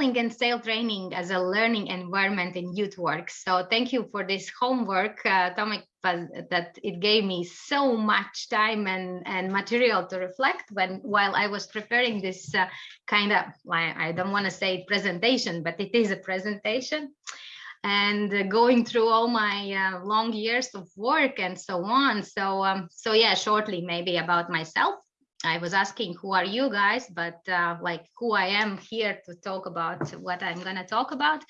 and sail training as a learning environment in youth work. So thank you for this homework, uh, Tomek, that it gave me so much time and, and material to reflect when while I was preparing this uh, kind of, I don't want to say presentation, but it is a presentation and uh, going through all my uh, long years of work and so on. So, um, so yeah, shortly maybe about myself. I was asking who are you guys, but uh, like who I am here to talk about what I'm going to talk about.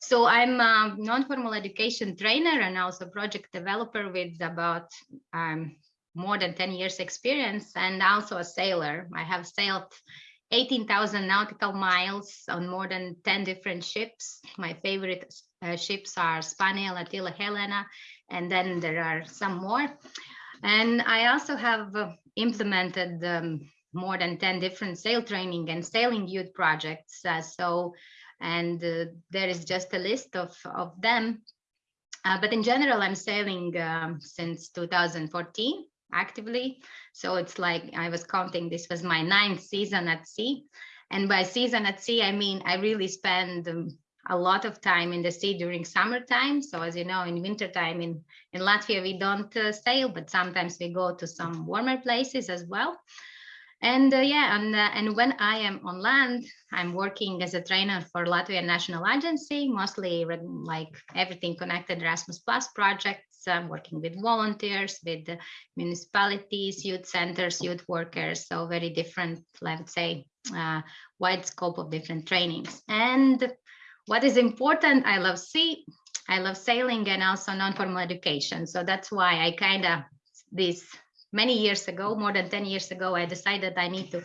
So I'm a non-formal education trainer and also project developer with about um, more than 10 years experience and also a sailor. I have sailed 18,000 nautical miles on more than 10 different ships. My favorite uh, ships are Spaniel, Atyla, Helena, and then there are some more. And I also have uh, implemented um, more than 10 different sail training and sailing youth projects. Uh, so, and uh, there is just a list of, of them. But in general, I'm sailing um, since 2014 actively. So it's like I was counting, this was my ninth season at sea. And by season at sea, I mean, I really spend um, a lot of time in the sea during summertime. So as you know, in wintertime in, in Latvia, we don't uh, sail, but sometimes we go to some warmer places as well. And uh, yeah, and, uh, and when I am on land, I'm working as a trainer for Latvian National Agency, mostly like everything connected Erasmus Plus projects. I'm working with volunteers, with municipalities, youth centers, youth workers, so very different, let's say, uh, wide scope of different trainings. And what is important, I love sea, I love sailing and also non-formal education. So that's why I kind of, this many years ago, more than 10 years ago, I decided I need to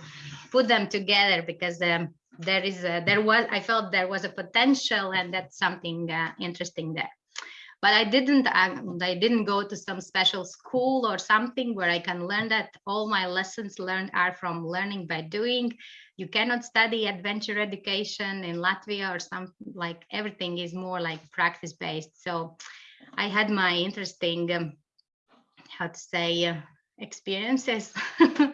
put them together because um, there is a, there was, I felt there was a potential and that's something uh, interesting there. But I didn't, I, didn't go to some special school or something where I can learn that all my lessons learned are from learning by doing you cannot study adventure education in Latvia or some like everything is more like practice based. So I had my interesting, um, how to say, uh, experiences, uh,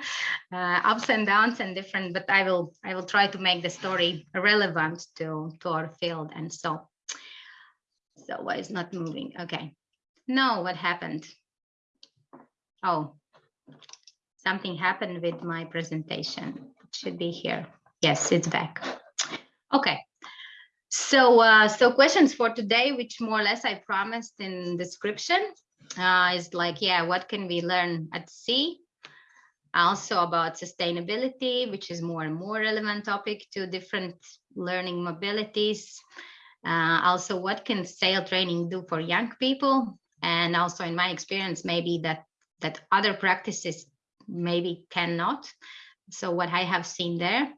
ups and downs and different, but I will I will try to make the story relevant to, to our field and so. So why is not moving? Okay. No, what happened? Oh, something happened with my presentation It should be here. Yes, it's back. Okay. So, uh, so questions for today, which more or less I promised in description, uh, is like, yeah, what can we learn at sea? Also about sustainability, which is more and more relevant topic to different learning mobilities. Uh, also, what can sail training do for young people? And also, in my experience, maybe that that other practices maybe cannot so what I have seen there.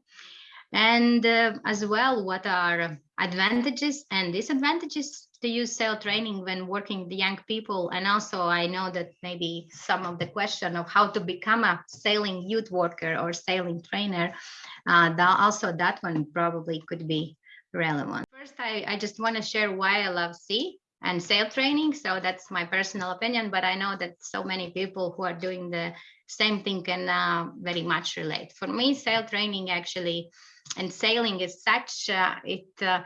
And uh, as well, what are advantages and disadvantages to use sail training when working with young people? And also I know that maybe some of the question of how to become a sailing youth worker or sailing trainer, uh, also that one probably could be relevant. First, I, I just want to share why I love sea and sail training. So that's my personal opinion, but I know that so many people who are doing the same thing can uh, very much relate. For me, sail training actually and sailing is such, uh, it, uh,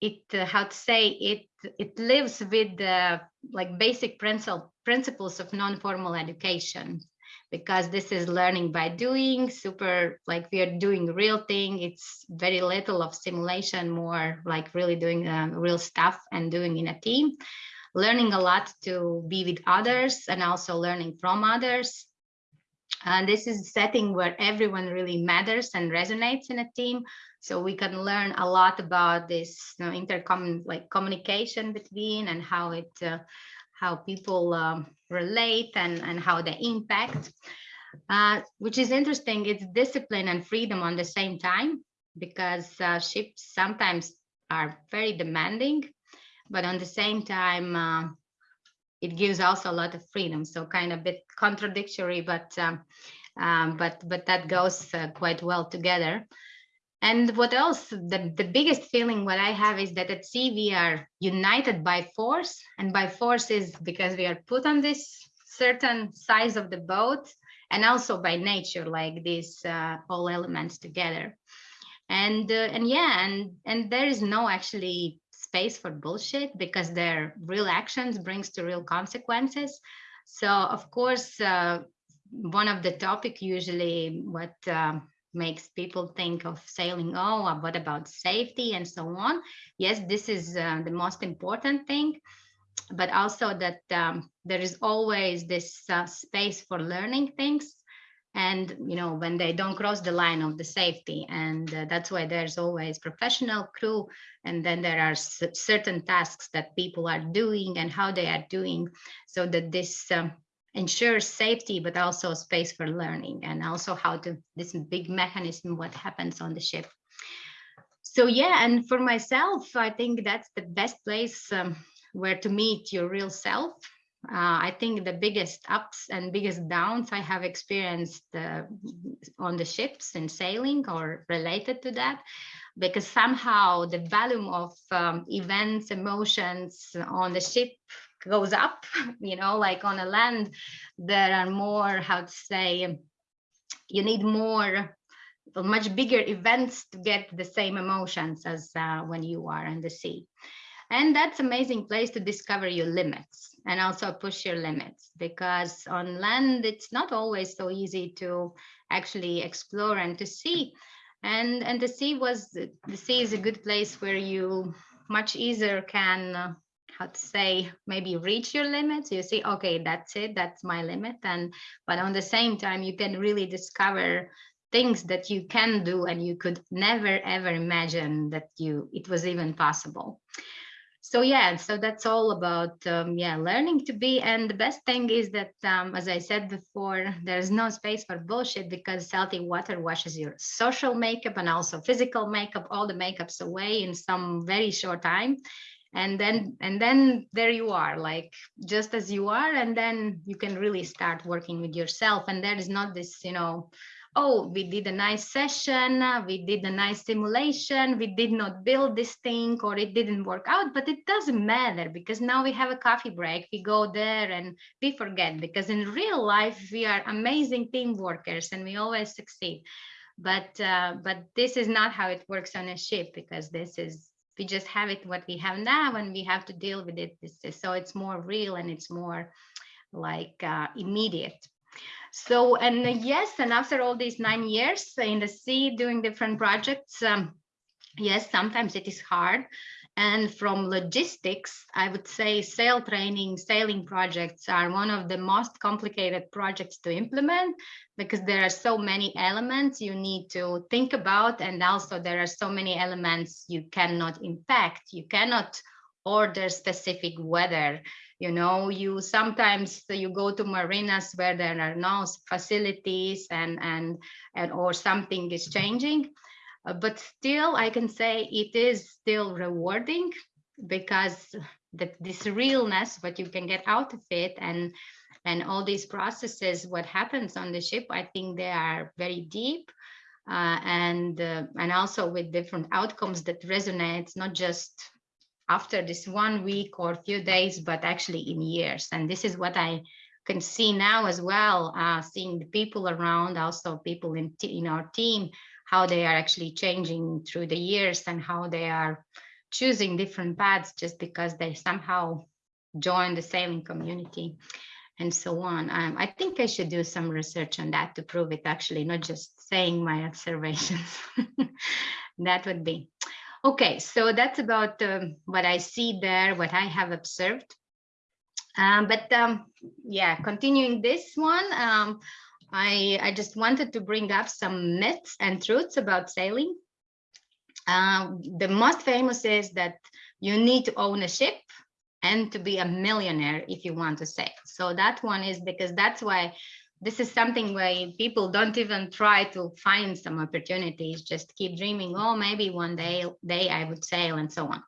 it uh, how to say, it, it lives with the like basic principle, principles of non-formal education because this is learning by doing super like we are doing real thing. It's very little of simulation more like really doing um, real stuff and doing in a team. Learning a lot to be with others and also learning from others. And this is a setting where everyone really matters and resonates in a team. So we can learn a lot about this you know, intercom like communication between and how it uh, how people um, relate and, and how they impact. Uh, which is interesting, it's discipline and freedom on the same time because uh, ships sometimes are very demanding, but on the same time, uh, it gives also a lot of freedom. So kind of a bit contradictory, but um, um, but but that goes uh, quite well together. And what else? The, the biggest feeling what I have is that at sea we are united by force, and by force is because we are put on this certain size of the boat, and also by nature, like these uh, all elements together. and uh, and yeah and and there is no actually space for bullshit because their real actions brings to real consequences so of course uh, one of the topic usually what um, makes people think of sailing oh what about safety? and so on. Yes this is uh, the most important thing but also that um, there is always this uh, space for learning things. And you know when they don't cross the line of the safety and uh, that's why there's always professional crew and then there are certain tasks that people are doing and how they are doing so that this um, ensures safety but also space for learning and also how to this big mechanism what happens on the ship. So yeah and for myself i think that's the best place um, where to meet your real self. Uh, I think the biggest ups and biggest downs I have experienced uh, on the ships and sailing or related to that, because somehow the volume of um, events, emotions on the ship goes up, you know, like on a land, there are more, how to say, you need more much bigger events to get the same emotions as uh, when you are in the sea. And that's amazing place to discover your limits and also push your limits because on land, it's not always so easy to actually explore and to see. And, and the sea was, the sea is a good place where you much easier can uh, how to say maybe reach your limits. You see okay that's it that's my limit. And but on the same time you can really discover things that you can do and you could never ever imagine that you it was even possible. So yeah so that's all about um, yeah learning to be. And the best thing is that um, as i said before there's no space for bullshit because salty water washes your social makeup and also physical makeup all the makeups away in some very short time and then and then there you are like just as you are and then you can really start working with yourself and there is not this you know oh, we did a nice session, we did a nice simulation, we did not build this thing or it didn't work out, but it doesn't matter because now we have a coffee break, we go there and we forget because in real life, we are amazing team workers and we always succeed. But, uh, but this is not how it works on a ship because this is, we just have it what we have now and we have to deal with it. So it's more real and it's more like uh, immediate so, and uh, yes, and after all these nine years in the sea doing different projects, um, yes, sometimes it is hard. And from logistics, I would say sail training, sailing projects are one of the most complicated projects to implement because there are so many elements you need to think about. And also there are so many elements you cannot impact. You cannot order specific weather you know you sometimes you go to marinas where there are no facilities and and and or something is changing uh, but still i can say it is still rewarding because that this realness what you can get out of it and and all these processes what happens on the ship i think they are very deep uh, and uh, and also with different outcomes that resonates not just after this one week or few days, but actually in years. And this is what I can see now as well, uh, seeing the people around, also people in, in our team, how they are actually changing through the years and how they are choosing different paths just because they somehow join the sailing community and so on. Um, I think I should do some research on that to prove it actually, not just saying my observations. that would be. Okay, so that's about um, what I see there, what I have observed. Um, but um, yeah, continuing this one, um, I, I just wanted to bring up some myths and truths about sailing. Uh, the most famous is that you need to own a ship and to be a millionaire if you want to sail. So that one is because that's why this is something where people don't even try to find some opportunities, just keep dreaming, oh, maybe one day, day I would sail and so on.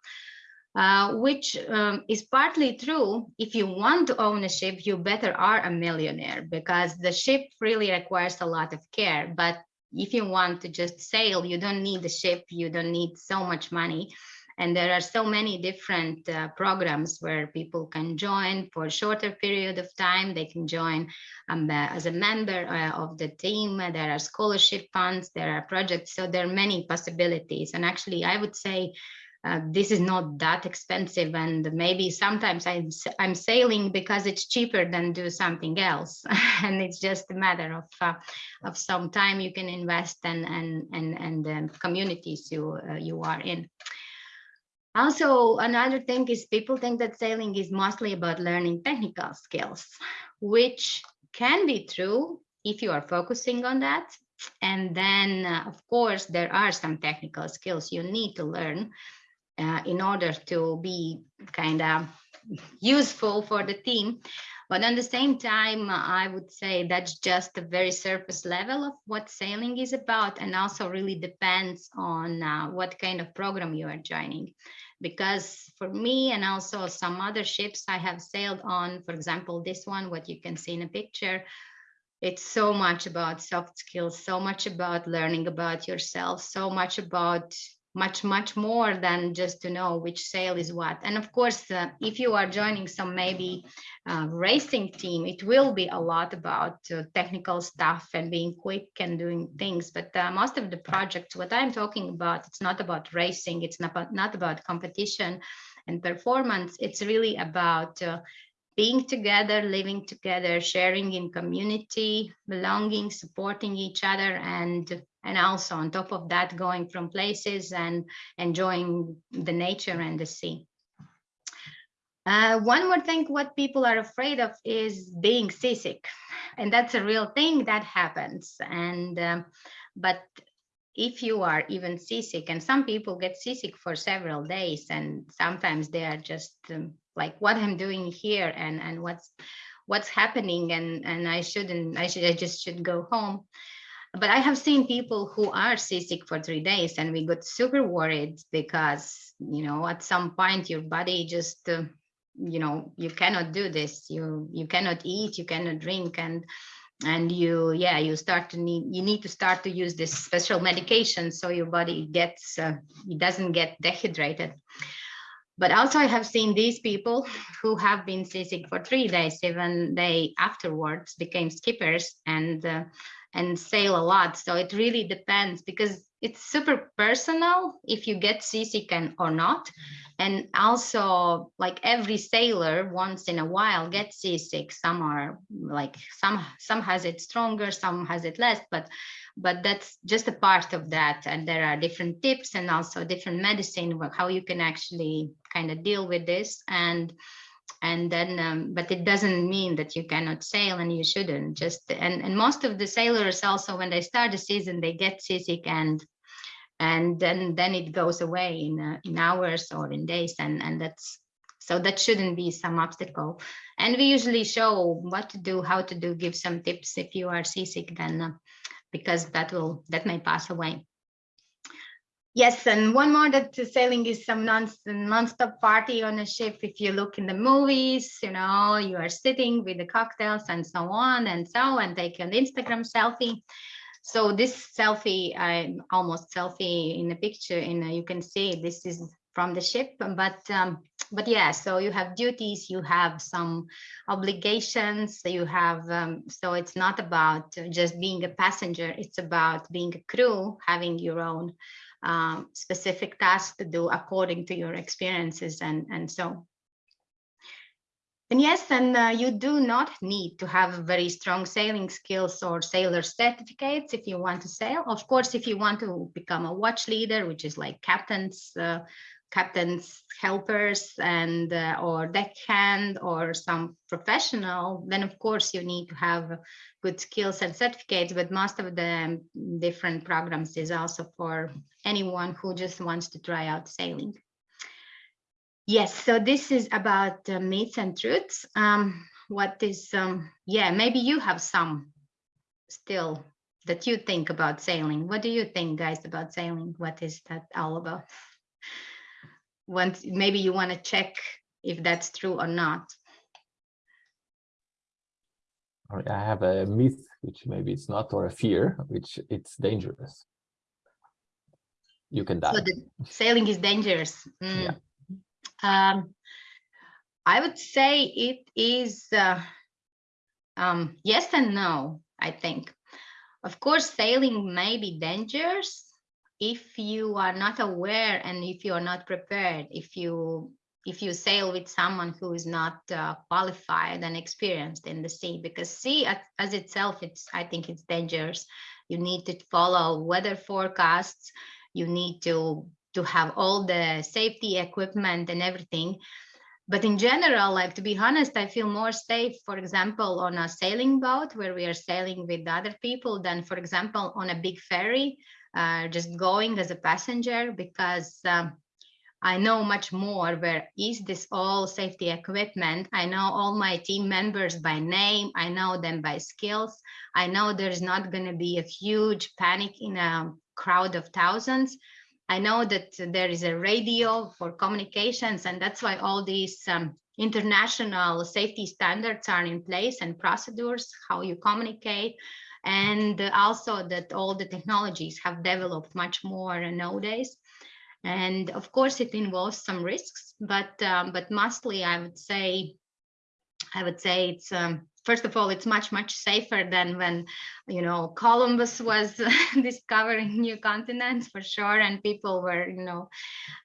Uh, which um, is partly true. If you want to own a ship, you better are a millionaire because the ship really requires a lot of care. But if you want to just sail, you don't need a ship, you don't need so much money. And there are so many different uh, programs where people can join for a shorter period of time. They can join um, as a member uh, of the team. There are scholarship funds, there are projects. So there are many possibilities. And actually, I would say uh, this is not that expensive and maybe sometimes I'm, I'm sailing because it's cheaper than do something else. And it's just a matter of uh, of some time you can invest and and and and the communities you uh, you are in. Also another thing is people think that sailing is mostly about learning technical skills which can be true if you are focusing on that. And then uh, of course there are some technical skills you need to learn uh, in order to be kind of useful for the team. But at the same time, I would say that's just a very surface level of what sailing is about and also really depends on uh, what kind of program you are joining. Because for me and also some other ships I have sailed on, for example, this one, what you can see in a picture, it's so much about soft skills, so much about learning about yourself, so much about much, much more than just to know which sail is what. And of course, uh, if you are joining some maybe uh, racing team, it will be a lot about uh, technical stuff and being quick and doing things. But uh, most of the projects, what I'm talking about, it's not about racing, it's not about, not about competition and performance. It's really about uh, being together, living together, sharing in community, belonging, supporting each other, and and also on top of that, going from places and enjoying the nature and the sea. Uh, one more thing, what people are afraid of is being seasick, and that's a real thing that happens. And um, but if you are even seasick, and some people get seasick for several days, and sometimes they are just um, like, what I'm doing here, and and what's what's happening, and and I shouldn't, I should, I just should go home but I have seen people who are seasick for three days and we got super worried because, you know, at some point your body just, uh, you know, you cannot do this. You, you cannot eat, you cannot drink and and you yeah you start to need you need to start to use this special medication so your body gets uh, it doesn't get dehydrated but also I have seen these people who have been seasick for three days, even they afterwards became skippers and uh, and sail a lot. So it really depends because it's super personal if you get seasick and, or not. And also like every sailor once in a while gets seasick. Some are like some some has it stronger, some has it less, but but that's just a part of that. And there are different tips and also different medicine, how you can actually kind of deal with this. And and then um, but it doesn't mean that you cannot sail and you shouldn't. Just and and most of the sailors also when they start the season they get seasick and and then then it goes away in uh, in hours or in days. And and that's so that shouldn't be some obstacle. And we usually show what to do how to do give some tips if you are seasick then uh, because that will that may pass away Yes, and one more that sailing is some non non-stop party on a ship. If you look in the movies, you know, you are sitting with the cocktails and so on and so and take an Instagram selfie. So this selfie, I'm almost selfie in the picture, and you can see this is from the ship. But um, but yeah, so you have duties, you have some obligations, you have um, so it's not about just being a passenger. It's about being a crew, having your own um, specific tasks to do according to your experiences and, and so. And yes, and uh, you do not need to have very strong sailing skills or sailor certificates if you want to sail. Of course, if you want to become a watch leader, which is like captain's uh, captain's helpers and uh, or deckhand or some professional, then of course you need to have good skills and certificates, but most of the different programs is also for anyone who just wants to try out sailing. Yes, so this is about uh, myths and truths. Um, what is, um, yeah, maybe you have some still that you think about sailing. What do you think, guys, about sailing? What is that all about? Once maybe you want to check if that's true or not. I have a myth, which maybe it's not, or a fear, which it's dangerous. you can die. So the sailing is dangerous. Mm. Yeah. Um, I would say it is uh, um, yes and no, I think. Of course, sailing may be dangerous if you are not aware and if you are not prepared, if you if you sail with someone who is not uh, qualified and experienced in the sea, because sea as, as itself, it's I think it's dangerous. You need to follow weather forecasts. You need to to have all the safety equipment and everything. But in general, like to be honest, I feel more safe, for example, on a sailing boat where we are sailing with other people than, for example, on a big ferry, uh, just going as a passenger because um, I know much more where is this all safety equipment. I know all my team members by name. I know them by skills. I know there's not going to be a huge panic in a crowd of thousands. I know that there is a radio for communications, and that's why all these um, international safety standards are in place and procedures, how you communicate, and also that all the technologies have developed much more nowadays. And of course, it involves some risks, but um, but mostly I would say, I would say it's um, first of all, it's much, much safer than when, you know, Columbus was discovering new continents for sure. And people were, you know,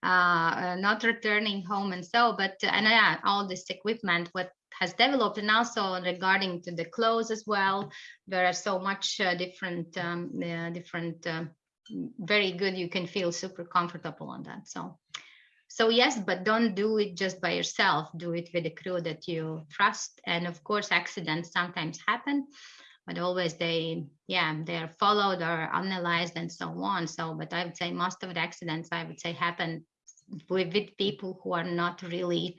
uh, uh, not returning home and so, but, and yeah, all this equipment, what has developed and also regarding to the clothes as well, there are so much uh, different, um, uh, different, uh, very good, you can feel super comfortable on that. So so yes, but don't do it just by yourself. Do it with a crew that you trust. And of course, accidents sometimes happen, but always they, yeah, they are followed or analyzed and so on. So, but I would say most of the accidents, I would say happen with, with people who are not really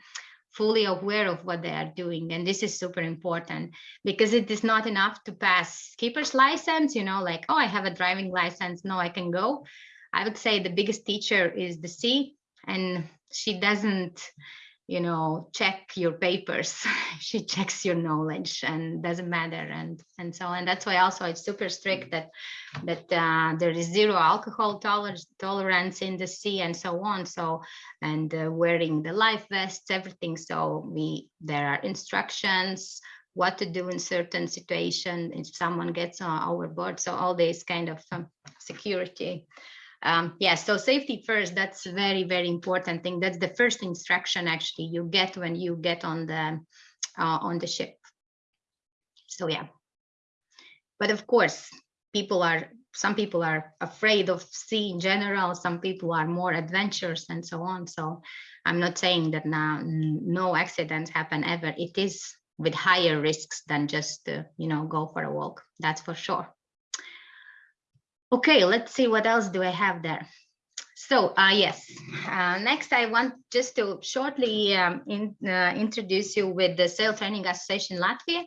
fully aware of what they are doing. And this is super important because it is not enough to pass skipper's license you know like oh i have a driving license no i can go. I would say the biggest teacher is the sea and she doesn't you know check your papers. She checks your knowledge and doesn't matter and and so and that's why also it's super strict that that uh, there is zero alcohol tolerance tolerance in the sea and so on. So and uh, wearing the life vests everything. So we there are instructions what to do in certain situation if someone gets uh, overboard. So all these kind of um, security um, yeah, so safety first, that's very, very important thing. That's the first instruction actually you get when you get on the uh, on the ship. So yeah, but of course, people are some people are afraid of sea in general. Some people are more adventurous and so on. So I'm not saying that now no accidents happen ever. It is with higher risks than just uh, you know go for a walk. That's for sure. Okay, let's see what else do I have there. So uh, yes, uh, next I want just to shortly um, in, uh, introduce you with the Sail Training Association Latvia,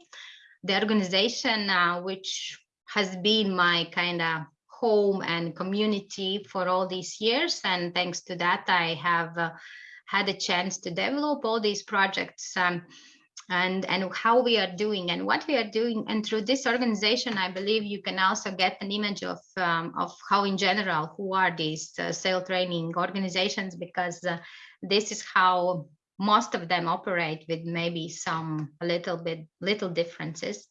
the organization uh, which has been my kind of home and community for all these years. And thanks to that, I have uh, had a chance to develop all these projects um, and and how we are doing and what we are doing. And through this organization i believe you can also get an image of um, of how in general who are these uh, sail training organizations because uh, this is how most of them operate with maybe some a little bit little differences.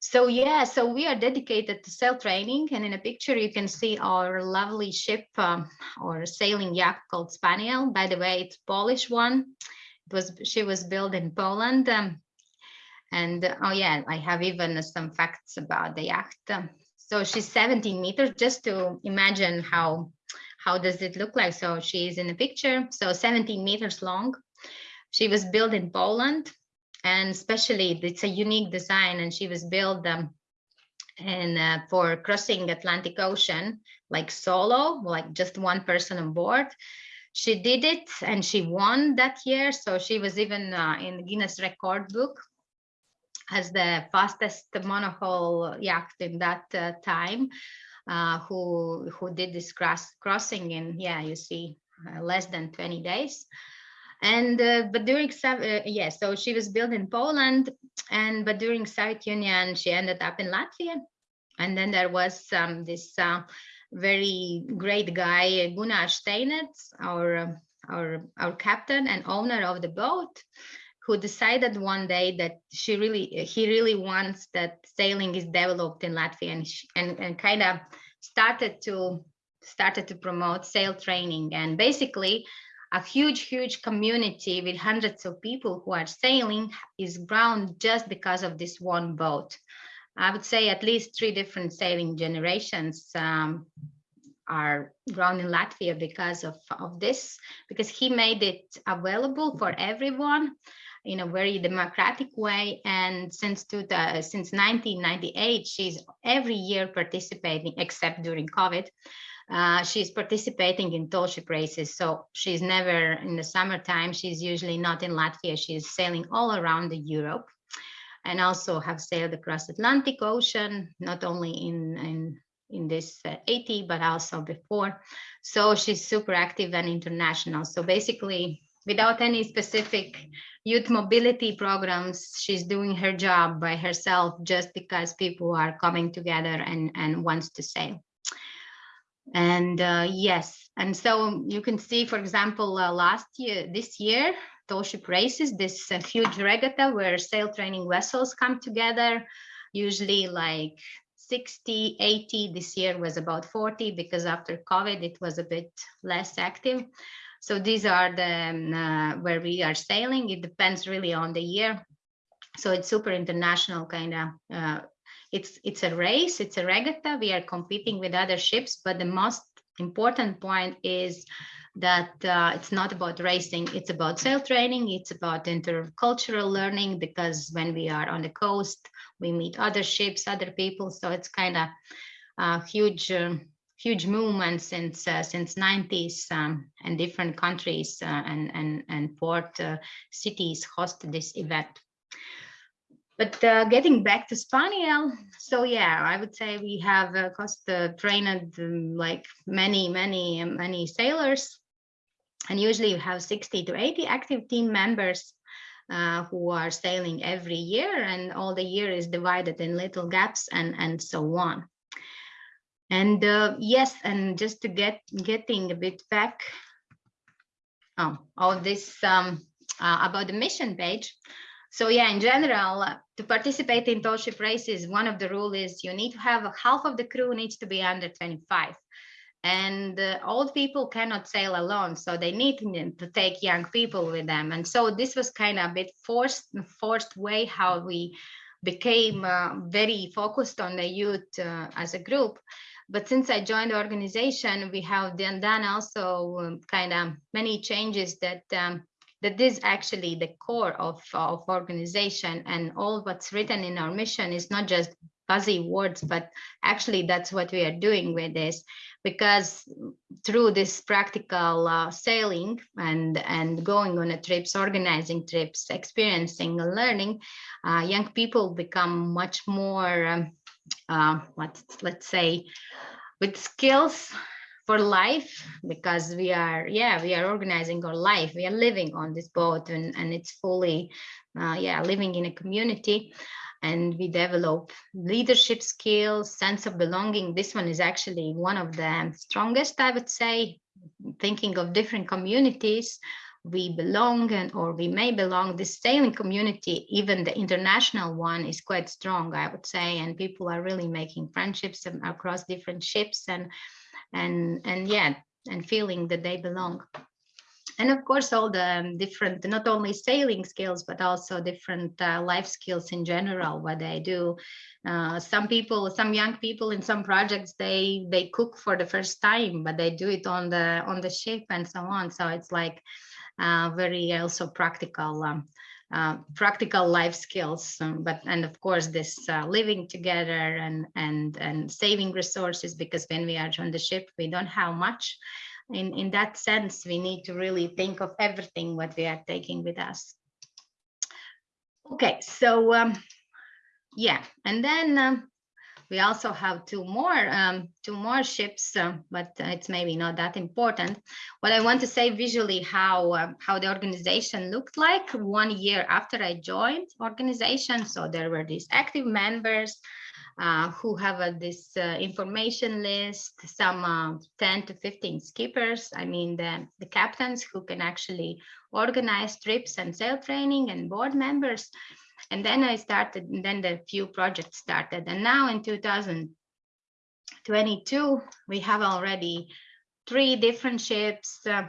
So yeah so we are dedicated to sail training. And in a picture you can see our lovely ship um, or sailing yacht called spaniel. By the way it's polish one was she was built in Poland. Um, and oh yeah, I have even some facts about the yacht. So she's 17 meters, just to imagine how how does it look like. So she's in the picture, so 17 meters long. She was built in Poland, and especially it's a unique design, and she was built um, and uh, for crossing Atlantic Ocean, like solo, like just one person on board she did it and she won that year. So she was even uh, in Guinness record book as the fastest monohull yacht in that uh, time uh, who who did this cross crossing in yeah you see uh, less than 20 days and uh, but during uh, yeah so she was built in Poland and but during Soviet Union she ended up in Latvia and then there was um, this very great guy, Gunnar Steinitz, our, um, our, our captain and owner of the boat, who decided one day that she really, he really wants that sailing is developed in Latvia and, and, and kind of started to started to promote sail training. And basically a huge huge community with hundreds of people who are sailing is ground just because of this one boat i would say at least three different sailing generations um, are grown in latvia because of, of this because he made it available for everyone in a very democratic way. And since two, uh, since 1998, she's every year participating, except during COVID. Uh, she's participating in tall ship races. So she's never in the summertime. She's usually not in Latvia. She's sailing all around the Europe and also have sailed across Atlantic Ocean, not only in, in in this uh, 80, but also before. So she's super active and international. So basically, without any specific youth mobility programs she's doing her job by herself just because people are coming together and and wants to sail and uh, yes and so you can see for example uh, last year this year tall ship races this uh, huge regatta where sail training vessels come together usually like 60 80 this year was about 40 because after covid it was a bit less active so these are the um, uh, where we are sailing. It depends really on the year. So it's super international kind of. Uh, it's it's a race. It's a regatta. We are competing with other ships, but the most important point is that uh, it's not about racing it's about sail training it's about intercultural learning because when we are on the coast we meet other ships other people so it's kind of a huge um, huge movement since uh, since 90s um, and different countries uh, and and and port uh, cities host this event. But uh, getting back to spaniel so yeah i would say we have uh, cost uh, trained um, like many many many sailors and usually you have 60 to 80 active team members uh, who are sailing every year and all the year is divided in little gaps and and so on and uh, yes, and just to get getting a bit back oh, all this um, uh, about the mission page. So yeah, in general, uh, to participate in tall ship races, one of the rules is you need to have a half of the crew needs to be under 25 and uh, old people cannot sail alone so they need to take young people with them. And so this was kind of a bit forced forced way how we became uh, very focused on the youth uh, as a group. But since I joined the organization, we have done, done also um, kind of many changes that um, that is actually the core of, of organization. And all what's written in our mission is not just fuzzy words, but actually that's what we are doing with this because through this practical uh, sailing and and going on trips organizing trips experiencing and learning uh, young people become much more um, uh, let's let's say with skills for life because we are yeah we are organizing our life. We are living on this boat and and it's fully uh, yeah living in a community and we develop leadership skills sense of belonging. This one is actually one of the strongest i would say. Thinking of different communities we belong and or we may belong. The sailing community even the international one is quite strong i would say and people are really making friendships across different ships and and and yeah and feeling that they belong and of course all the different not only sailing skills but also different uh, life skills in general what they do. Uh, some people some young people in some projects they they cook for the first time but they do it on the on the ship and so on. So it's like uh, very also practical um, uh, practical life skills. Um, but and of course this uh, living together and and and saving resources because when we are on the ship we don't have much in in that sense we need to really think of everything what we are taking with us okay so um yeah and then um, we also have two more um, two more ships, uh, but it's maybe not that important. What I want to say visually how uh, how the organization looked like one year after I joined organization. So there were these active members. Uh, who have uh, this uh, information list, some uh, 10 to 15 skippers. I mean, the, the captains who can actually organize trips and sail training and board members. And then I started, and then the few projects started. And now in 2022, we have already three different ships, uh,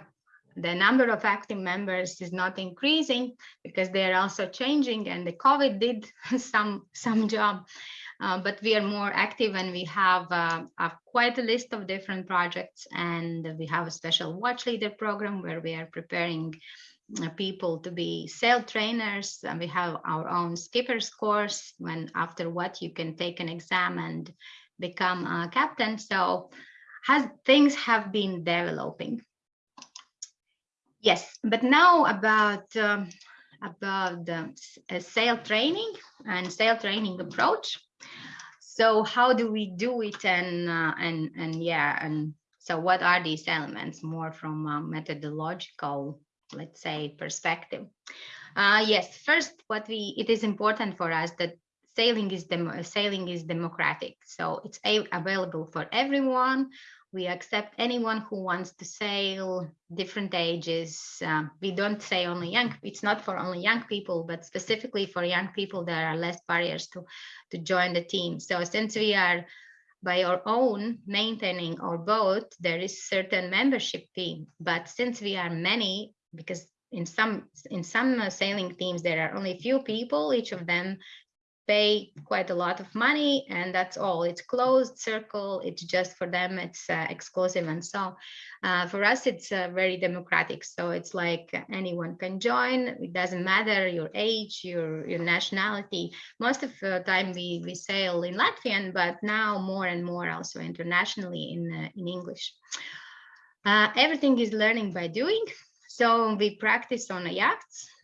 the number of active members is not increasing because they are also changing and the COVID did some, some job. Uh, but we are more active and we have uh, a, quite a list of different projects. And we have a special watch leader program where we are preparing uh, people to be sail trainers. And we have our own skipper's course when after what you can take an exam and become a captain. So has things have been developing. Yes, but now about um, about the uh, sail training and sail training approach. So how do we do it? And uh, and and yeah and so what are these elements? More from a methodological let's say perspective. Uh, yes first what we it is important for us that sailing is the sailing is democratic. So it's available for everyone we accept anyone who wants to sail different ages. Uh, we don't say only young it's not for only young people but specifically for young people there are less barriers to to join the team. So since we are by our own maintaining our boat there is certain membership fee but since we are many because in some in some sailing teams there are only few people each of them pay quite a lot of money and that's all. It's closed circle. It's just for them. It's uh, exclusive. And so uh, for us it's uh, very democratic. So it's like anyone can join. It doesn't matter your age your your nationality. Most of the time we we sail in latvian but now more and more also internationally in uh, in english. Uh, everything is learning by doing so we practice on a yacht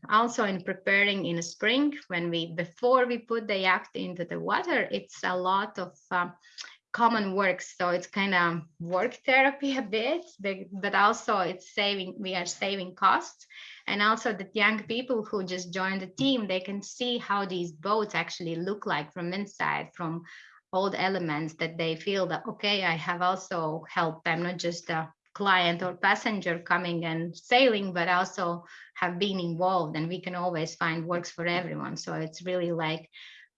also in preparing in spring when we before we put the yacht into the water it's a lot of uh, common work. So it's kind of work therapy a bit but also it's saving we are saving costs. And also the young people who just joined the team they can see how these boats actually look like from inside from all the elements that they feel that okay i have also helped i'm not just a client or passenger coming and sailing, but also have been involved and we can always find works for everyone. So it's really like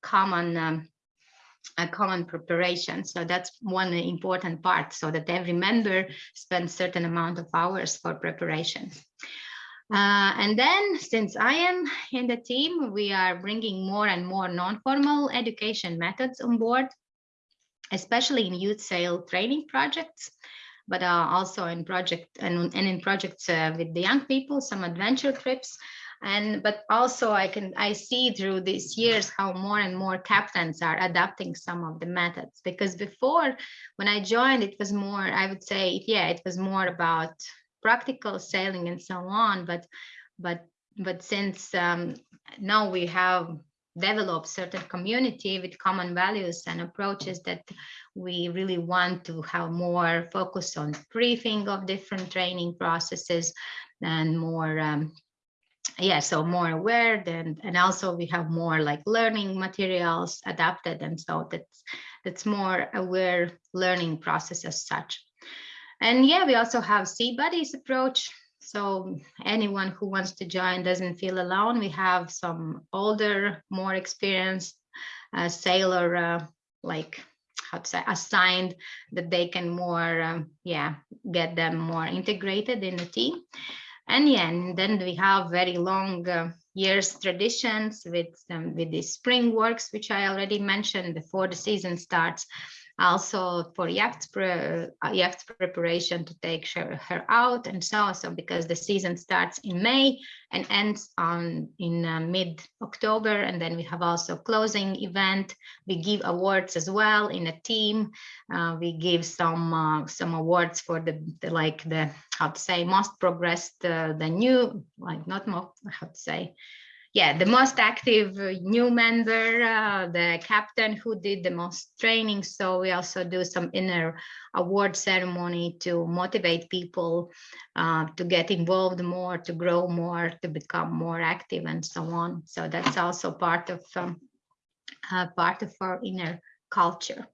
common um, a common preparation. So that's one important part so that every member spends certain amount of hours for preparation. Uh, and then since I am in the team, we are bringing more and more non-formal education methods on board, especially in youth sail training projects but uh, also in project and, and in projects uh, with the young people, some adventure trips. And but also I can I see through these years how more and more captains are adapting some of the methods because before when I joined it was more I would say yeah it was more about practical sailing and so on but but but since um, now we have developed certain community with common values and approaches that we really want to have more focus on briefing of different training processes and more um, yeah so more aware than and also we have more like learning materials adapted and so that's that's more aware learning process as such and yeah we also have sea buddies approach so anyone who wants to join doesn't feel alone. We have some older, more experienced uh, sailor, uh, like how to say, assigned that they can more, um, yeah, get them more integrated in the team. And yeah, and then we have very long uh, years traditions with um, with the spring works, which I already mentioned before the season starts also for yacht, pre uh, yacht preparation to take her, her out and so on. So because the season starts in May and ends on in uh, mid October, and then we have also closing event. We give awards as well in a team. Uh, we give some uh, some awards for the, the, like the how to say most progressed, uh, the new like not more how to say yeah, the most active uh, new member, uh, the captain who did the most training. So we also do some inner award ceremony to motivate people uh, to get involved more, to grow more, to become more active and so on. So that's also part of um, uh, part of our inner culture.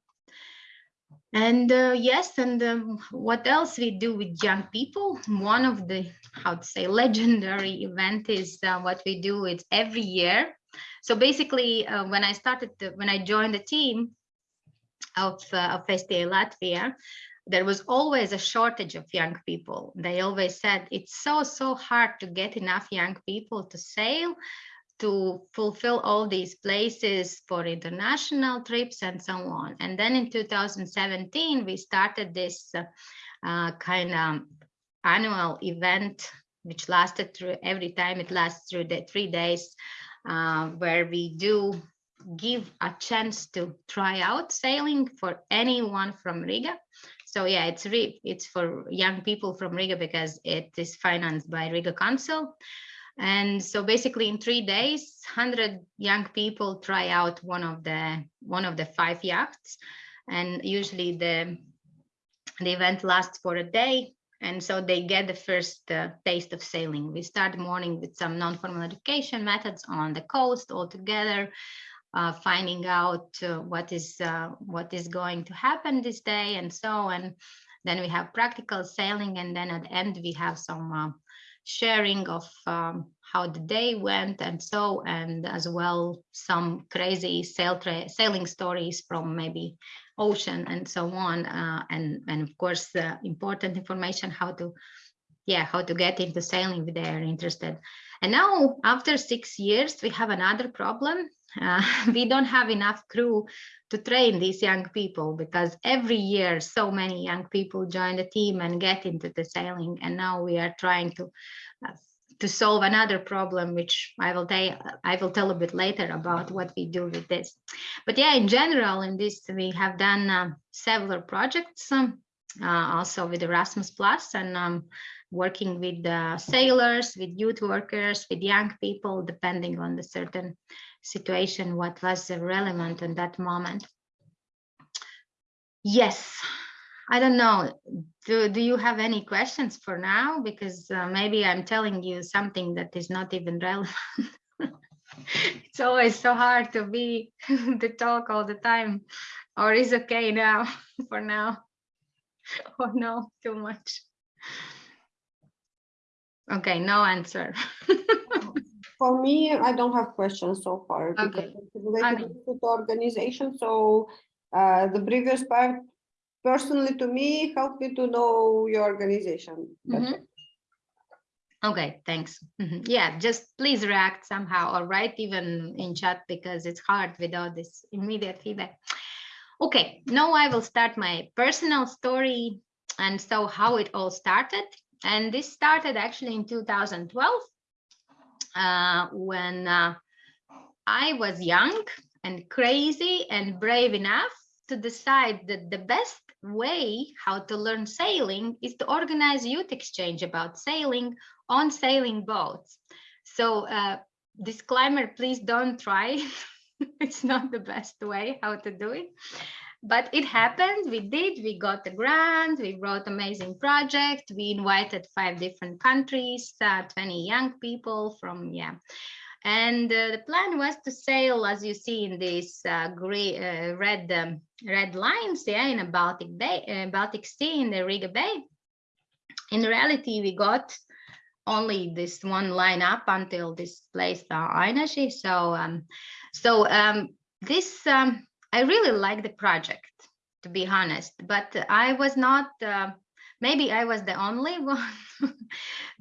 And uh, yes, and um, what else we do with young people? One of the, how to say, legendary event is uh, what we do is every year. So basically, uh, when I started, when I joined the team of, uh, of STA Latvia, there was always a shortage of young people. They always said it's so, so hard to get enough young people to sail to fulfill all these places for international trips and so on. And then in 2017, we started this uh, uh, kind of annual event, which lasted through every time it lasts through the three days, uh, where we do give a chance to try out sailing for anyone from Riga. So yeah, it's re it's for young people from Riga because it is financed by Riga Council. And so basically in three days, 100 young people try out one of the one of the five yachts. And usually the, the event lasts for a day. And so they get the first uh, taste of sailing. We start morning with some non-formal education methods on the coast all together, uh, finding out uh, what is uh, what is going to happen this day and so and then we have practical sailing and then at the end we have some uh, sharing of um, how the day went and so, and as well some crazy sail sailing stories from maybe ocean and so on. Uh, and, and of course, uh, important information how to, yeah, how to get into sailing if they are interested. And now after six years, we have another problem. Uh, we don't have enough crew to train these young people because every year so many young people join the team and get into the sailing and now we are trying to uh, to solve another problem which i will tell i will tell a bit later about what we do with this. But yeah in general in this we have done uh, several projects um, uh, also with erasmus plus and um, working with sailors with youth workers with young people depending on the certain situation, what was relevant in that moment. Yes, I don't know. Do, do you have any questions for now? Because uh, maybe I'm telling you something that is not even relevant. it's always so hard to be the talk all the time or is okay now for now or no too much okay no answer For me, I don't have questions so far because Okay. it's related to the organization. So uh, the previous part personally to me helped me to know your organization. better. Mhm. Okay, thanks. Mhm. Yeah, just please react somehow or write even in chat because it's hard without this immediate feedback. Okay, now I will start my personal story and so how it all started. And this started actually in 2012 uh, when uh, I was young and crazy and brave enough to decide that the best way how to learn sailing is to organize youth exchange about sailing on sailing boats. So uh, disclaimer, please don't try. it's not the best way how to do it. But it happened, we did, we got the grant, we wrote amazing project, we invited five different countries, uh, 20 young people from, yeah. And uh, the plan was to sail, as you see in these uh, gray, uh, red, um, red lines, yeah, in a Baltic Bay, uh, Baltic Sea in the Riga Bay. In reality, we got only this one line up until this place, Ainaži. So, um, so um, this um, I really like the project, to be honest, but I was not, uh, maybe I was the only one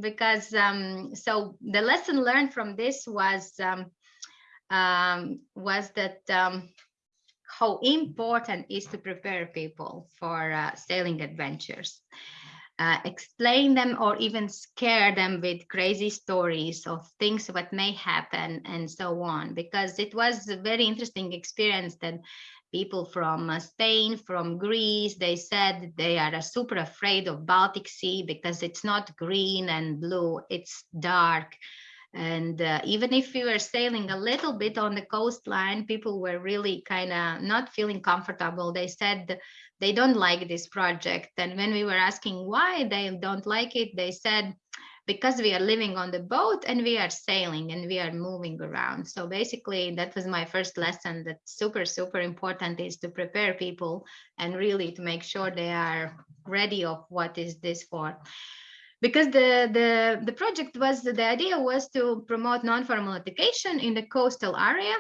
because um, so the lesson learned from this was um, um, was that um, how important is to prepare people for uh, sailing adventures. Uh, explain them or even scare them with crazy stories of things what may happen and so on because it was a very interesting experience that people from uh, Spain, from Greece, they said they are uh, super afraid of Baltic Sea because it's not green and blue, it's dark. And uh, even if we were sailing a little bit on the coastline, people were really kind of not feeling comfortable. They said they don't like this project. And when we were asking why they don't like it, they said, because we are living on the boat and we are sailing and we are moving around. So basically that was my first lesson that super, super important is to prepare people and really to make sure they are ready of what is this for because the, the, the project was, the idea was to promote non-formal education in the coastal area,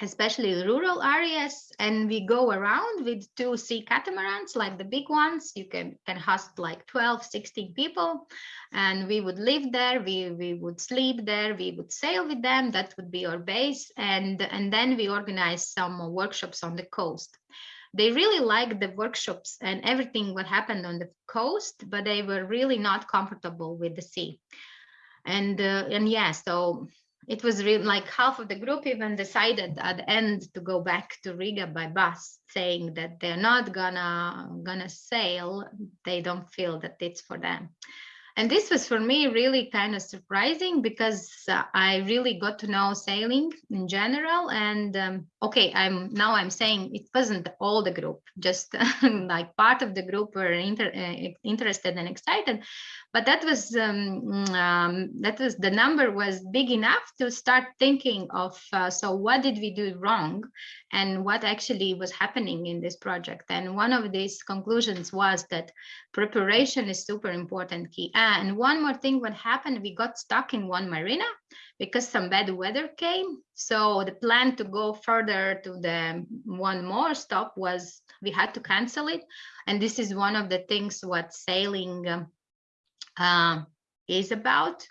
especially rural areas. And we go around with two sea catamarans, like the big ones, you can, can host like 12, 16 people. And we would live there, we, we would sleep there, we would sail with them, that would be our base. And, and then we organize some workshops on the coast they really liked the workshops and everything what happened on the coast, but they were really not comfortable with the sea. And uh, and yeah, so it was really like half of the group even decided at the end to go back to Riga by bus, saying that they're not gonna gonna sail. They don't feel that it's for them. And this was for me really kind of surprising because uh, I really got to know sailing in general. And um, okay, I'm now I'm saying it wasn't all the group, just like part of the group were inter uh, interested and excited. But that was um, um, that was the number was big enough to start thinking of uh, so what did we do wrong and what actually was happening in this project. And one of these conclusions was that preparation is super important key. And one more thing, what happened, we got stuck in one marina because some bad weather came. So the plan to go further to the one more stop was we had to cancel it. And this is one of the things what sailing um, uh, is about,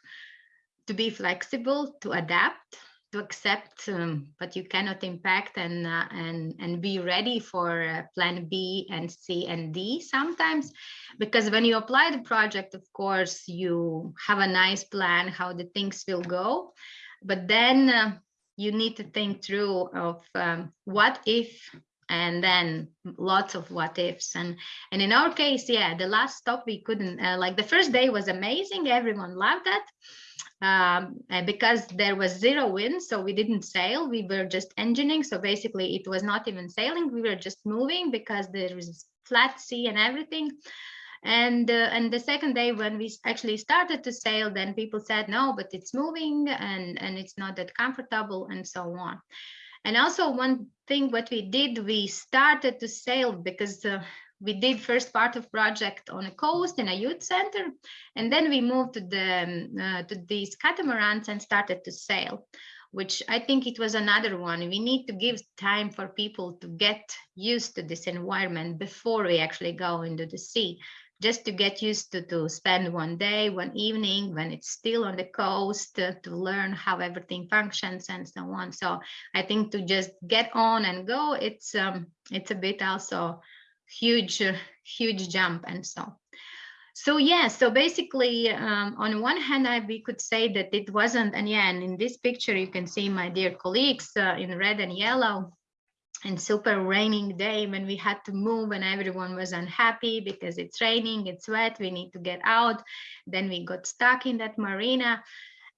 to be flexible, to adapt to accept um, but you cannot impact and uh, and and be ready for uh, plan b and c and d sometimes. Because when you apply the project of course you have a nice plan how the things will go. But then uh, you need to think through of um, what if and then lots of what ifs and and in our case yeah the last stop we couldn't uh, like the first day was amazing everyone loved that um, because there was zero wind, so we didn't sail, we were just engineering. So basically it was not even sailing, we were just moving because there was flat sea and everything. And, uh, and the second day when we actually started to sail, then people said, no, but it's moving and, and it's not that comfortable and so on. And also one thing what we did, we started to sail because uh, we did first part of project on a coast in a youth center, and then we moved to the um, uh, to these catamarans and started to sail, which I think it was another one. We need to give time for people to get used to this environment before we actually go into the sea, just to get used to to spend one day, one evening when it's still on the coast uh, to learn how everything functions and so on. So I think to just get on and go, it's um, it's a bit also huge, uh, huge jump and so. So yeah, so basically, um, on one hand, I, we could say that it wasn't, and yeah, and in this picture, you can see my dear colleagues uh, in red and yellow, and super raining day when we had to move and everyone was unhappy because it's raining, it's wet, we need to get out. Then we got stuck in that marina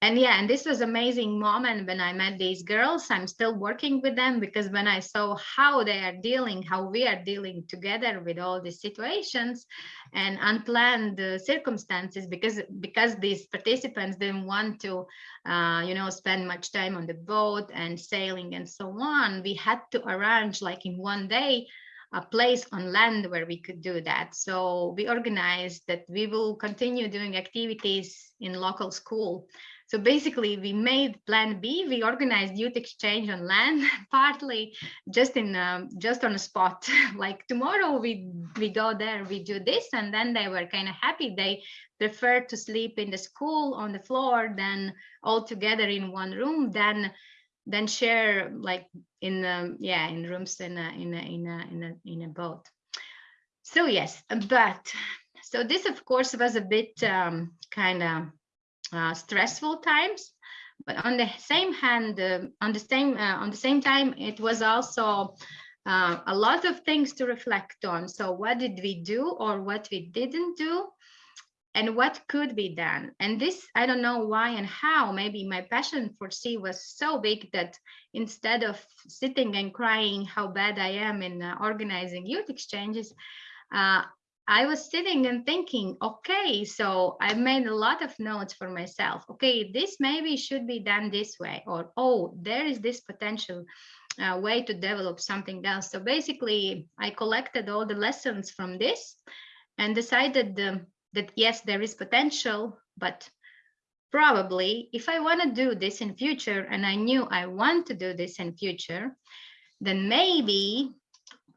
and yeah and this was amazing moment when i met these girls i'm still working with them because when i saw how they are dealing how we are dealing together with all these situations and unplanned uh, circumstances because because these participants didn't want to uh, you know spend much time on the boat and sailing and so on we had to arrange like in one day a place on land where we could do that. So we organized that we will continue doing activities in local school so basically we made plan B, we organized youth exchange on land, partly just in um, just on a spot. like tomorrow we we go there, we do this, and then they were kind of happy. They preferred to sleep in the school on the floor than all together in one room, then then share like in um, yeah in rooms in a in a in a in a in a boat. So yes, but so this of course was a bit um, kind of uh, stressful times but on the same hand uh, on the same uh, on the same time it was also uh, a lot of things to reflect on. So what did we do or what we didn't do and what could be done? And this i don't know why and how maybe my passion for sea was so big that instead of sitting and crying how bad i am in uh, organizing youth exchanges uh, I was sitting and thinking, okay, so I made a lot of notes for myself. Okay, this maybe should be done this way, or oh, there is this potential uh, way to develop something else. So basically, I collected all the lessons from this and decided um, that yes, there is potential, but probably if I want to do this in future, and I knew I want to do this in future, then maybe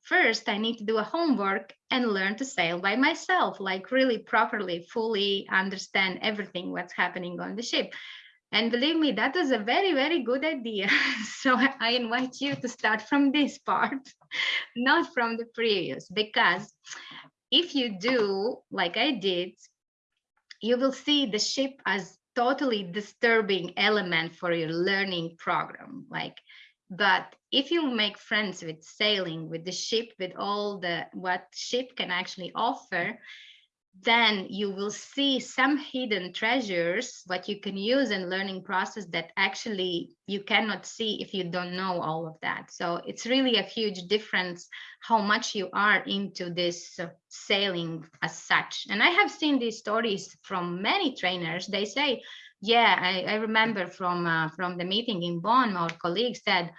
first I need to do a homework and learn to sail by myself, like really properly, fully understand everything what's happening on the ship. And believe me, that was a very, very good idea. so I invite you to start from this part, not from the previous, because if you do like I did, you will see the ship as totally disturbing element for your learning program. Like but if you make friends with sailing with the ship with all the what ship can actually offer then you will see some hidden treasures what you can use in learning process that actually you cannot see if you don't know all of that. So it's really a huge difference how much you are into this uh, sailing as such. And i have seen these stories from many trainers. They say yeah, I, I remember from uh, from the meeting in Bonn, our colleague said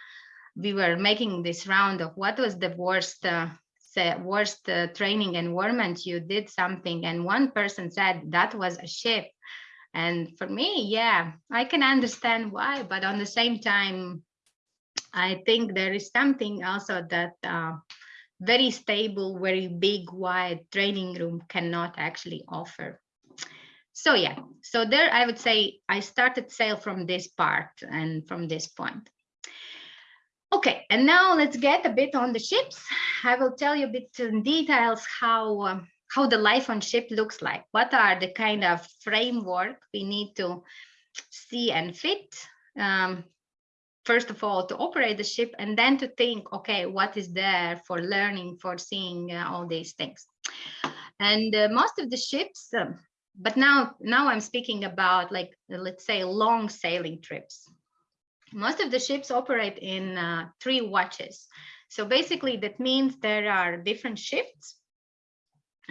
we were making this round of what was the worst uh, worst uh, training environment you did something, and one person said that was a ship. And for me, yeah, I can understand why, but on the same time, I think there is something also that uh, very stable, very big, wide training room cannot actually offer so yeah so there i would say i started sail from this part and from this point okay and now let's get a bit on the ships. I will tell you a bit in details how um, how the life on ship looks like. What are the kind of framework we need to see and fit um, first of all to operate the ship and then to think okay what is there for learning for seeing uh, all these things. And uh, most of the ships um, but now now i'm speaking about like let's say long sailing trips most of the ships operate in uh, three watches. So basically that means there are different shifts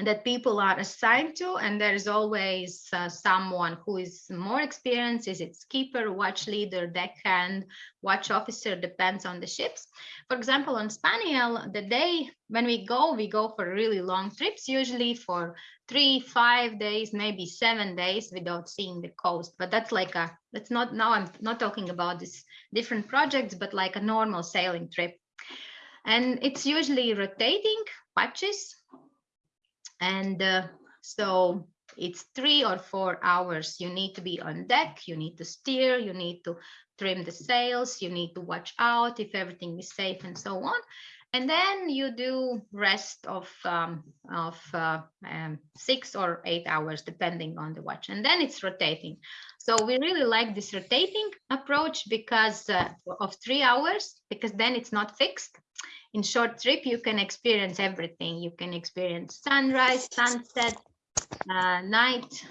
that people are assigned to and there's always uh, someone who is more experienced is it skipper watch leader deckhand watch officer depends on the ships. For example on spaniel the day when we go we go for really long trips usually for three five days maybe seven days without seeing the coast. But that's like a that's not now i'm not talking about this different projects but like a normal sailing trip. And it's usually rotating watches and uh, so it's three or four hours. You need to be on deck, you need to steer, you need to trim the sails, you need to watch out if everything is safe and so on. And then you do rest of, um, of uh, um, six or eight hours, depending on the watch. And then it's rotating. So we really like this rotating approach because uh, of three hours, because then it's not fixed in short trip you can experience everything. You can experience sunrise sunset uh, night.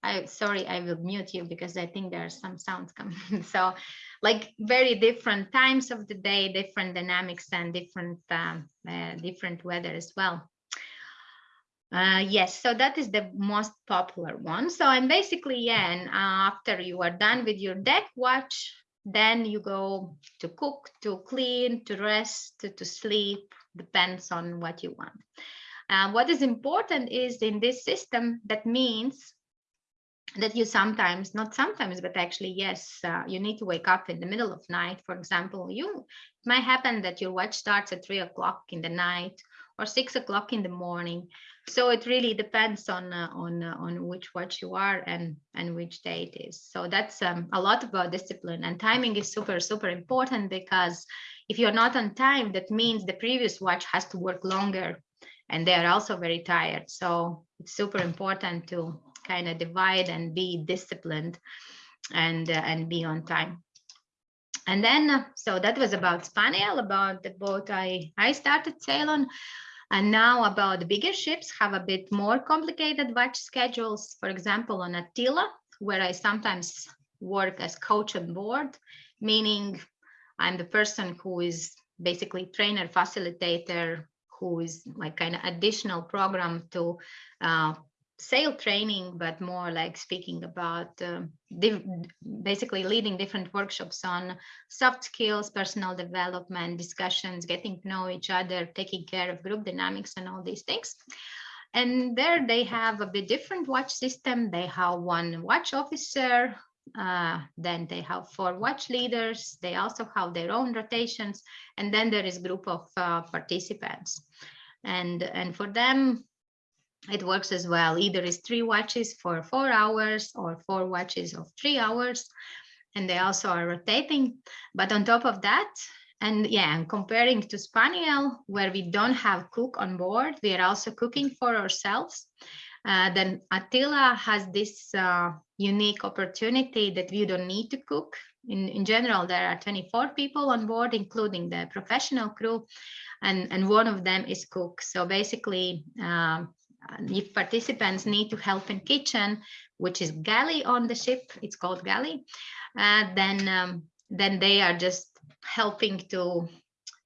I sorry i will mute you because i think there are some sounds coming. So like very different times of the day different dynamics and different um, uh, different weather as well. Uh, yes, so that is the most popular one. So I'm basically, yeah, and uh, after you are done with your deck watch, then you go to cook, to clean, to rest, to, to sleep, depends on what you want. Uh, what is important is in this system, that means that you sometimes, not sometimes, but actually, yes, uh, you need to wake up in the middle of night. For example, you it might happen that your watch starts at three o'clock in the night or six o'clock in the morning so it really depends on uh, on uh, on which watch you are and and which day it is. So that's um, a lot about discipline. And timing is super super important because if you're not on time that means the previous watch has to work longer and they are also very tired. So it's super important to kind of divide and be disciplined and uh, and be on time. And then uh, so that was about spaniel about the boat i i started sail on and now about bigger ships have a bit more complicated watch schedules. For example, on Atyla, where I sometimes work as coach on board, meaning I'm the person who is basically trainer, facilitator, who is like kind of additional program to uh, sail training, but more like speaking about uh, basically leading different workshops on soft skills, personal development, discussions, getting to know each other, taking care of group dynamics and all these things. And there they have a bit different watch system. They have one watch officer, uh, then they have four watch leaders. They also have their own rotations. And then there is group of uh, participants. And, and for them, it works as well. Either is three watches for four hours or four watches of three hours. And they also are rotating. But on top of that, and yeah, and comparing to Spaniel, where we don't have cook on board, we are also cooking for ourselves. Uh, then Atyla has this uh, unique opportunity that we don't need to cook. In, in general, there are 24 people on board, including the professional crew, and, and one of them is cook. So basically, um, if participants need to help in kitchen, which is galley on the ship, it's called galley, uh, then um, then they are just helping to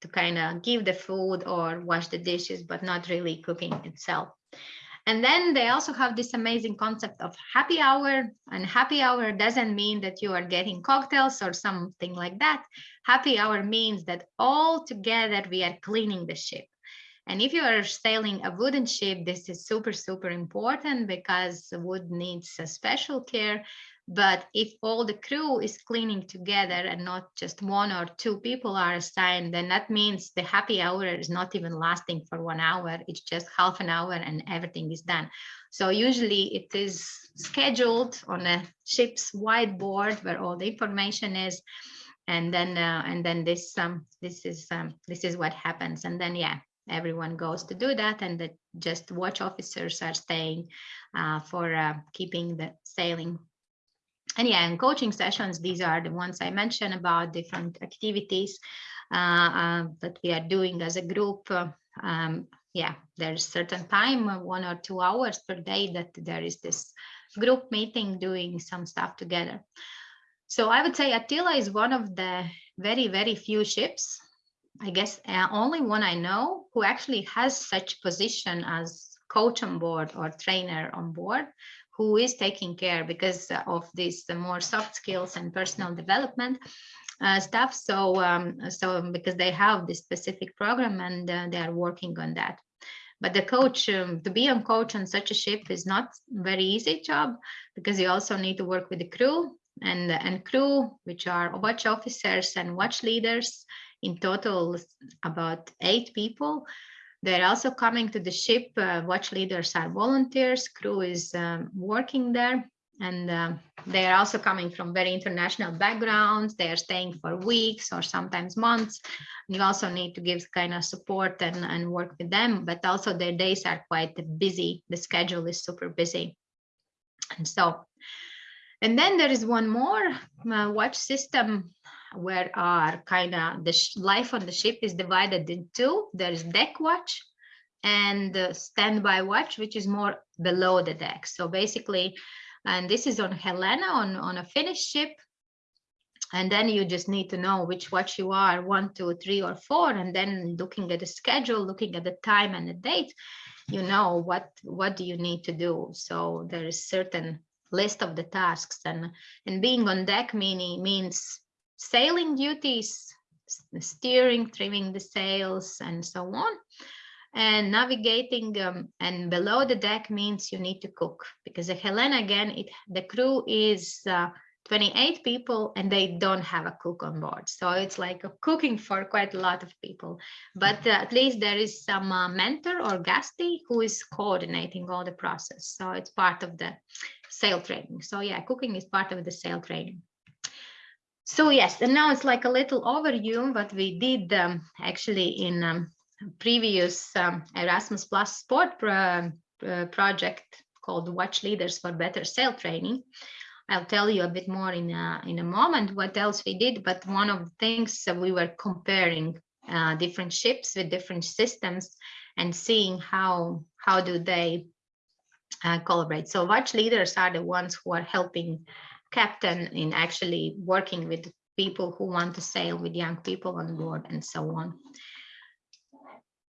to kind of give the food or wash the dishes, but not really cooking itself. And then they also have this amazing concept of happy hour. And happy hour doesn't mean that you are getting cocktails or something like that. Happy hour means that all together we are cleaning the ship. And if you are sailing a wooden ship, this is super, super important because wood needs a special care. But if all the crew is cleaning together and not just one or two people are assigned, then that means the happy hour is not even lasting for one hour. It's just half an hour and everything is done. So usually it is scheduled on a ship's whiteboard where all the information is. And then uh, and then this um this is um this is what happens. And then yeah, everyone goes to do that and that just watch officers are staying uh, for uh, keeping the sailing. And yeah and coaching sessions these are the ones i mentioned about different activities uh, uh that we are doing as a group. Um, yeah there's certain time uh, one or two hours per day that there is this group meeting doing some stuff together. So i would say atyla is one of the very very few ships I guess uh, only one I know who actually has such position as coach on board or trainer on board who is taking care because of this more soft skills and personal development uh, stuff. So um, so because they have this specific program and uh, they are working on that. But the coach um, to be on coach on such a ship is not very easy job because you also need to work with the crew and and crew which are watch officers and watch leaders in total about eight people. They're also coming to the ship. Uh, watch leaders are volunteers. Crew is um, working there. And uh, they are also coming from very international backgrounds. They are staying for weeks or sometimes months. You also need to give kind of support and, and work with them, but also their days are quite busy. The schedule is super busy. And so, and then there is one more uh, watch system where are kind of the life on the ship is divided in two. There is deck watch and the standby watch, which is more below the deck. So basically, and this is on Helena on, on a Finnish ship. And then you just need to know which watch you are, one, two, three, or four. And then looking at the schedule, looking at the time and the date, you know what, what do you need to do. So there is certain list of the tasks and, and being on deck meaning, means sailing duties, steering, trimming the sails, and so on. And navigating um, and below the deck means you need to cook because the Helena again, it the crew is uh, 28 people and they don't have a cook on board. So it's like a cooking for quite a lot of people. But uh, at least there is some uh, mentor or guestie who is coordinating all the process. So it's part of the sail training. So yeah, cooking is part of the sail training. So yes, and now it's like a little overview what we did um, actually in um, previous um, Erasmus Plus sport pro uh, project called Watch Leaders for Better Sail Training. I'll tell you a bit more in a, in a moment what else we did, but one of the things that we were comparing uh, different ships with different systems and seeing how how do they uh, collaborate. So watch leaders are the ones who are helping captain in actually working with people who want to sail with young people on board and so on.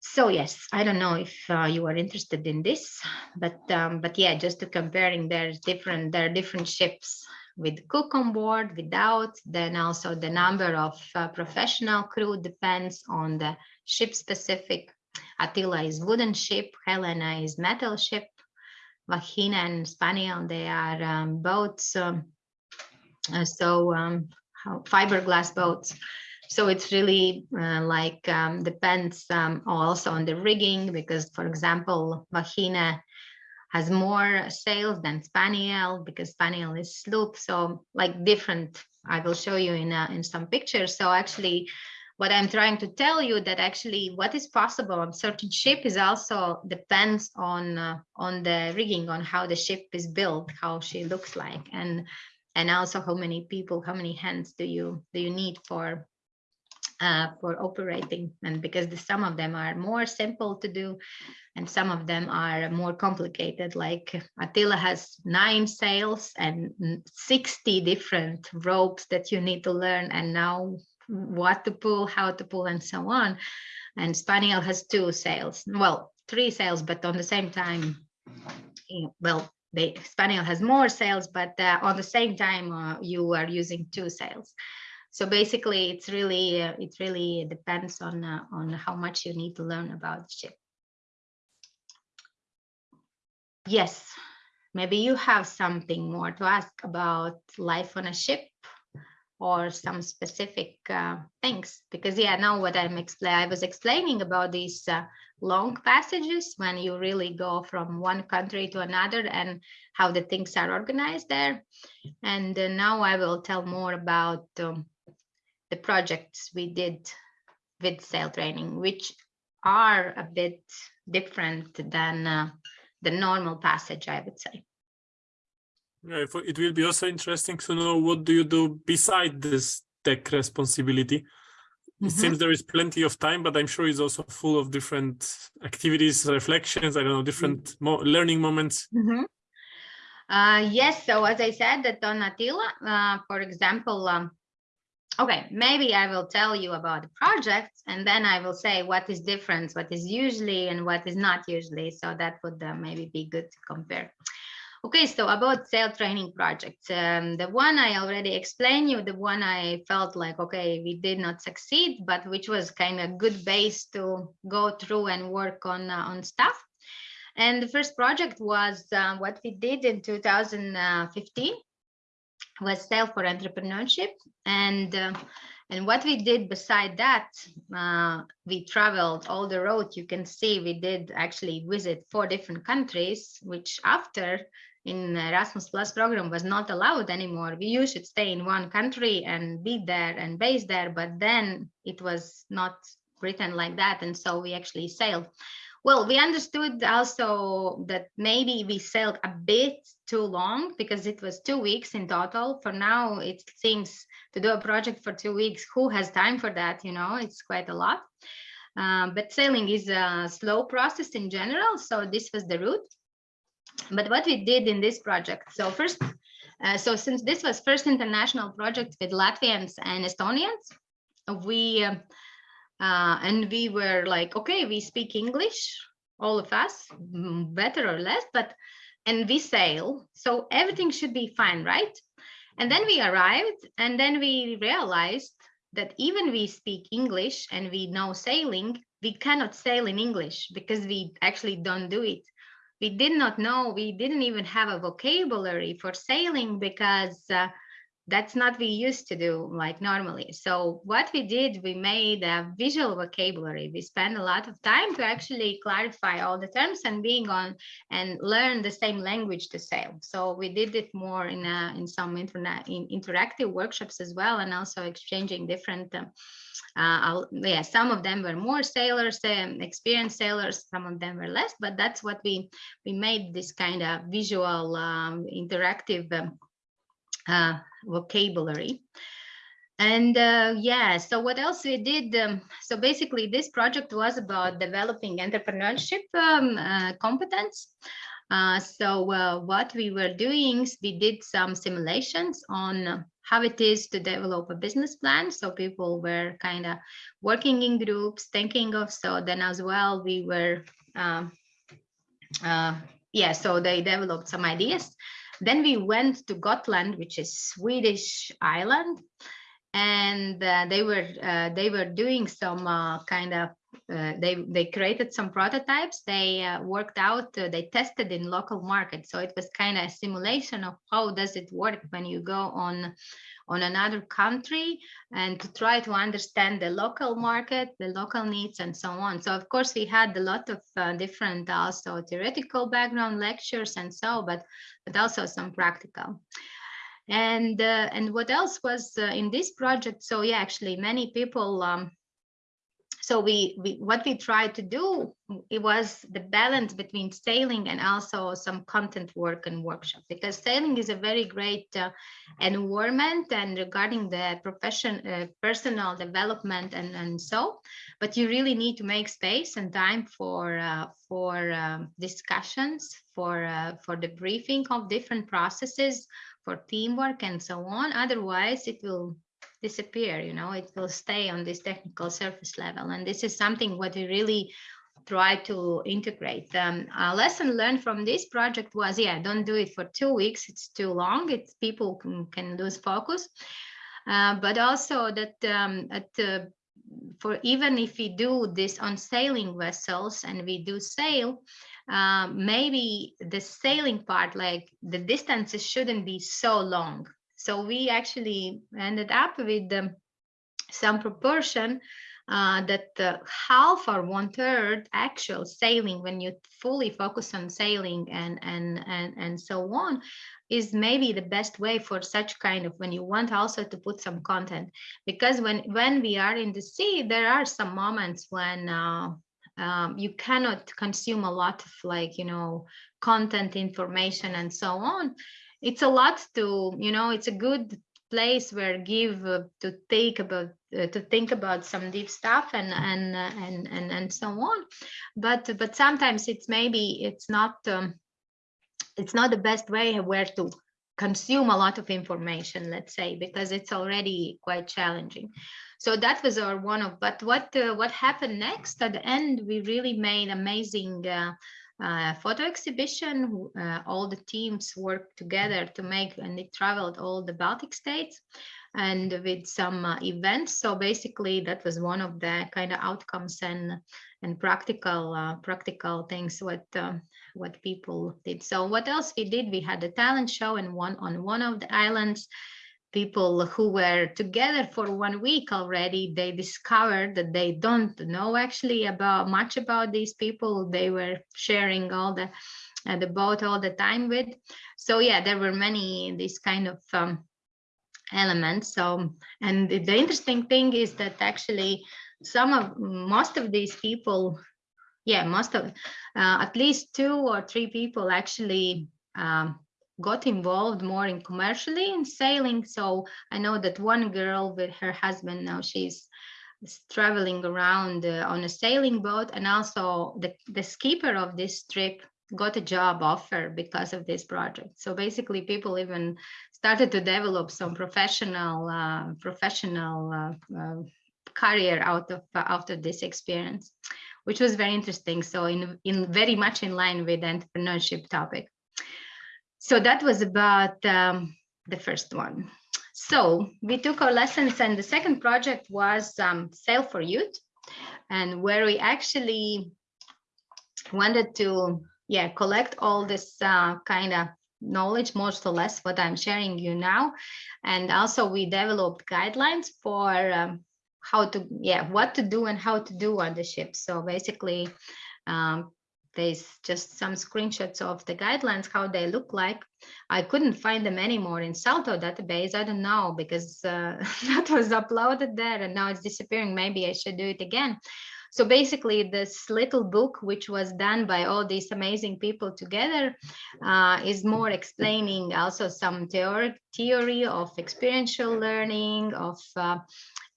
so yes, I don't know if uh, you are interested in this, but um, but yeah, just to comparing, there's different there are different ships with cook on board, without. Then also the number of uh, professional crew depends on the ship specific. Atyla is wooden ship, Helena is metal ship, Vagina and Spaniel they are um, boats. Um, uh, so um, fiberglass boats. So it's really uh, like um, depends um, also on the rigging because, for example, Vagina has more sails than Spaniel because Spaniel is sloop. So like different, I will show you in, uh, in some pictures. So actually what I'm trying to tell you that actually what is possible on certain ship is also depends on uh, on the rigging, on how the ship is built, how she looks like. And and also how many people, how many hands do you do you need for uh, for operating? And because the, some of them are more simple to do and some of them are more complicated like Atyla has nine sails and 60 different ropes that you need to learn and now what to pull how to pull and so on. And Spaniel has two sails well three sails but on the same time well they Spaniel has more sails but uh, on the same time uh, you are using two sails so basically it's really uh, it really depends on uh, on how much you need to learn about the ship. Yes maybe you have something more to ask about life on a ship or some specific uh, things because yeah now what i'm explaining i was explaining about these uh, long passages when you really go from one country to another and how the things are organized there and uh, now i will tell more about um, the projects we did with sail training, which are a bit different than uh, the normal passage, I would say. Yeah, it will be also interesting to know what do you do beside this tech responsibility. It mm -hmm. seems there is plenty of time, but I'm sure it's also full of different activities, reflections, I don't know, different mm -hmm. mo learning moments. Mm -hmm. uh, yes, so as I said, that on Atyla, uh, for example, um, okay, maybe I will tell you about the project and then I will say what is different, what is usually and what is not usually. So that would uh, maybe be good to compare. Okay, so about sail training projects, um, the one I already explained you, the one I felt like, okay, we did not succeed, but which was kind of a good base to go through and work on, uh, on stuff. And the first project was uh, what we did in 2015 was Sail for Entrepreneurship. And uh, and what we did beside that, uh, we traveled all the road. You can see we did actually visit four different countries, which after in the Erasmus Plus program was not allowed anymore. We used to stay in one country and be there and base there, but then it was not written like that. And so we actually sailed. Well, we understood also that maybe we sailed a bit too long because it was two weeks in total. For now, it seems to do a project for two weeks. Who has time for that? You know, it's quite a lot. Um, but sailing is a slow process in general. So this was the route. But what we did in this project, so first, uh, so since this was first international project with Latvians and Estonians, we uh, uh, and we were like, okay, we speak English, all of us, better or less, but, and we sail, so everything should be fine, right? And then we arrived and then we realized that even we speak English and we know sailing, we cannot sail in English because we actually don't do it. We did not know, we didn't even have a vocabulary for sailing because uh, that's not we used to do like normally. So what we did, we made a visual vocabulary. We spent a lot of time to actually clarify all the terms and being on and learn the same language to sail. So we did it more in a, in some internet in interactive workshops as well, and also exchanging different. Um, uh, yeah, some of them were more sailors, um, experienced sailors, some of them were less, but that's what we we made this kind of visual um, interactive um, uh, vocabulary. And uh, yeah, so what else we did? Um, so basically this project was about developing entrepreneurship um, uh, competence. Uh, so uh, what we were doing is we did some simulations on how it is to develop a business plan. So people were kind of working in groups, thinking of so then as well we were um, uh, yeah, so they developed some ideas. Then we went to Gotland, which is Swedish island, and uh, they were uh, they were doing some uh, kind of uh, they they created some prototypes. They uh, worked out. uh, they tested in local market. So it was kind of a simulation of how does it work when you go on on another country and to try to understand the local market, the local needs, and so on. So of course we had a lot of uh, different also theoretical background lectures and so, but but also some practical. And uh, and what else was uh, in this project? So yeah, actually many people. Um, so we, we what we tried to do it was the balance between sailing and also some content work and workshop because sailing is a very great uh, environment and regarding the profession uh, personal development and and so but you really need to make space and time for uh, for um, discussions for uh, for the briefing of different processes for teamwork and so on. Otherwise it will disappear you know it will stay on this technical surface level. And this is something what we really try to integrate. Um, a lesson learned from this project was yeah don't do it for two weeks. It's too long. It's people can, can lose focus. Uh, but also that um, at uh, for even if we do this on sailing vessels and we do sail um, maybe the sailing part like the distances shouldn't be so long so we actually ended up with um, some proportion uh, that uh, half or one third actual sailing when you fully focus on sailing and, and, and, and so on is maybe the best way for such kind of when you want also to put some content. Because when when we are in the sea there are some moments when uh, um, you cannot consume a lot of like you know content information and so on it's a lot to you know it's a good place where give uh, to think about uh, to think about some deep stuff and and uh, and and and so on. But but sometimes it's maybe it's not um, it's not the best way where to consume a lot of information let's say because it's already quite challenging. So that was our one of but what uh, what happened next? At the end we really made amazing uh, uh, photo exhibition. Uh, all the teams worked together to make, and they traveled all the Baltic states and with some uh, events. So basically that was one of the kind of outcomes and and practical uh, practical things what uh, what people did. So what else we did? We had a talent show and one on one of the islands people who were together for one week already they discovered that they don't know actually about much about these people they were sharing all the uh, the boat all the time with. So yeah there were many these kind of um, elements. So and the interesting thing is that actually some of most of these people yeah most of uh, at least two or three people actually um, got involved more in commercially in sailing. So I know that one girl with her husband now she's traveling around uh, on a sailing boat and also the, the skipper of this trip got a job offer because of this project. So basically people even started to develop some professional uh, professional uh, uh career out of uh, after this experience, which was very interesting. So in, in very much in line with the entrepreneurship topic so that was about um, the first one. So we took our lessons and the second project was um, Sail for Youth and where we actually wanted to yeah collect all this uh, kind of knowledge more or less what I'm sharing you now and also we developed guidelines for um, how to yeah what to do and how to do on the ship so basically um, there's just some screenshots of the guidelines, how they look like. I couldn't find them anymore in Salto database. I don't know because uh, that was uploaded there and now it's disappearing. Maybe I should do it again. So basically this little book, which was done by all these amazing people together, uh, is more explaining also some theory, theory of experiential learning, of uh,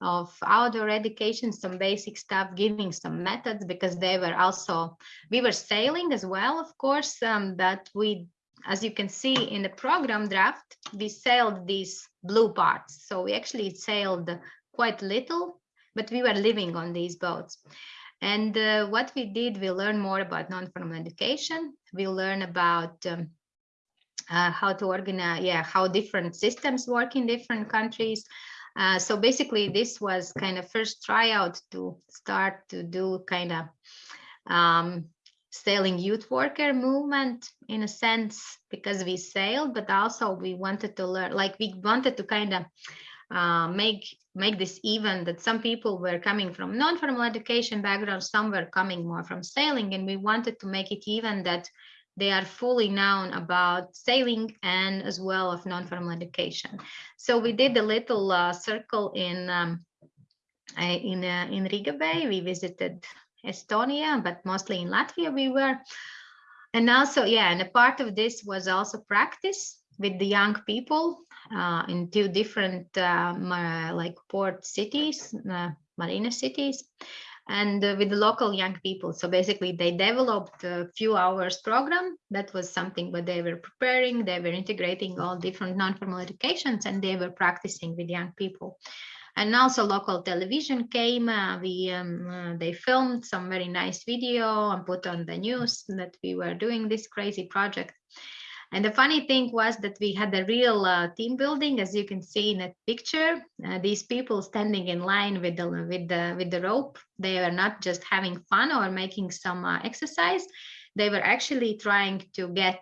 of outdoor education, some basic stuff, giving some methods because they were also, we were sailing as well, of course, um, that we, as you can see in the program draft, we sailed these blue parts. So we actually sailed quite little, but we were living on these boats. And uh, what we did, we learned more about non-formal education. We learn about um, uh, how to organize, yeah, how different systems work in different countries. Uh, so basically, this was kind of first tryout to start to do kind of um, sailing youth worker movement in a sense because we sailed, but also we wanted to learn, like we wanted to kind of uh, make make this even that some people were coming from non-formal education background, some were coming more from sailing, and we wanted to make it even that they are fully known about sailing and as well of non-formal education. So we did a little uh, circle in um, in uh, in Riga Bay. We visited Estonia, but mostly in Latvia we were. And also, yeah, and a part of this was also practice with the young people uh, in two different um, like port cities, uh, marina cities and uh, with the local young people. So basically they developed a few hours program. That was something what they were preparing. They were integrating all different non-formal educations and they were practicing with young people. And also local television came, uh, we, um, uh, they filmed some very nice video and put on the news that we were doing this crazy project. And the funny thing was that we had a real uh, team building, as you can see in that picture. Uh, these people standing in line with the with the with the rope. They were not just having fun or making some uh, exercise. They were actually trying to get.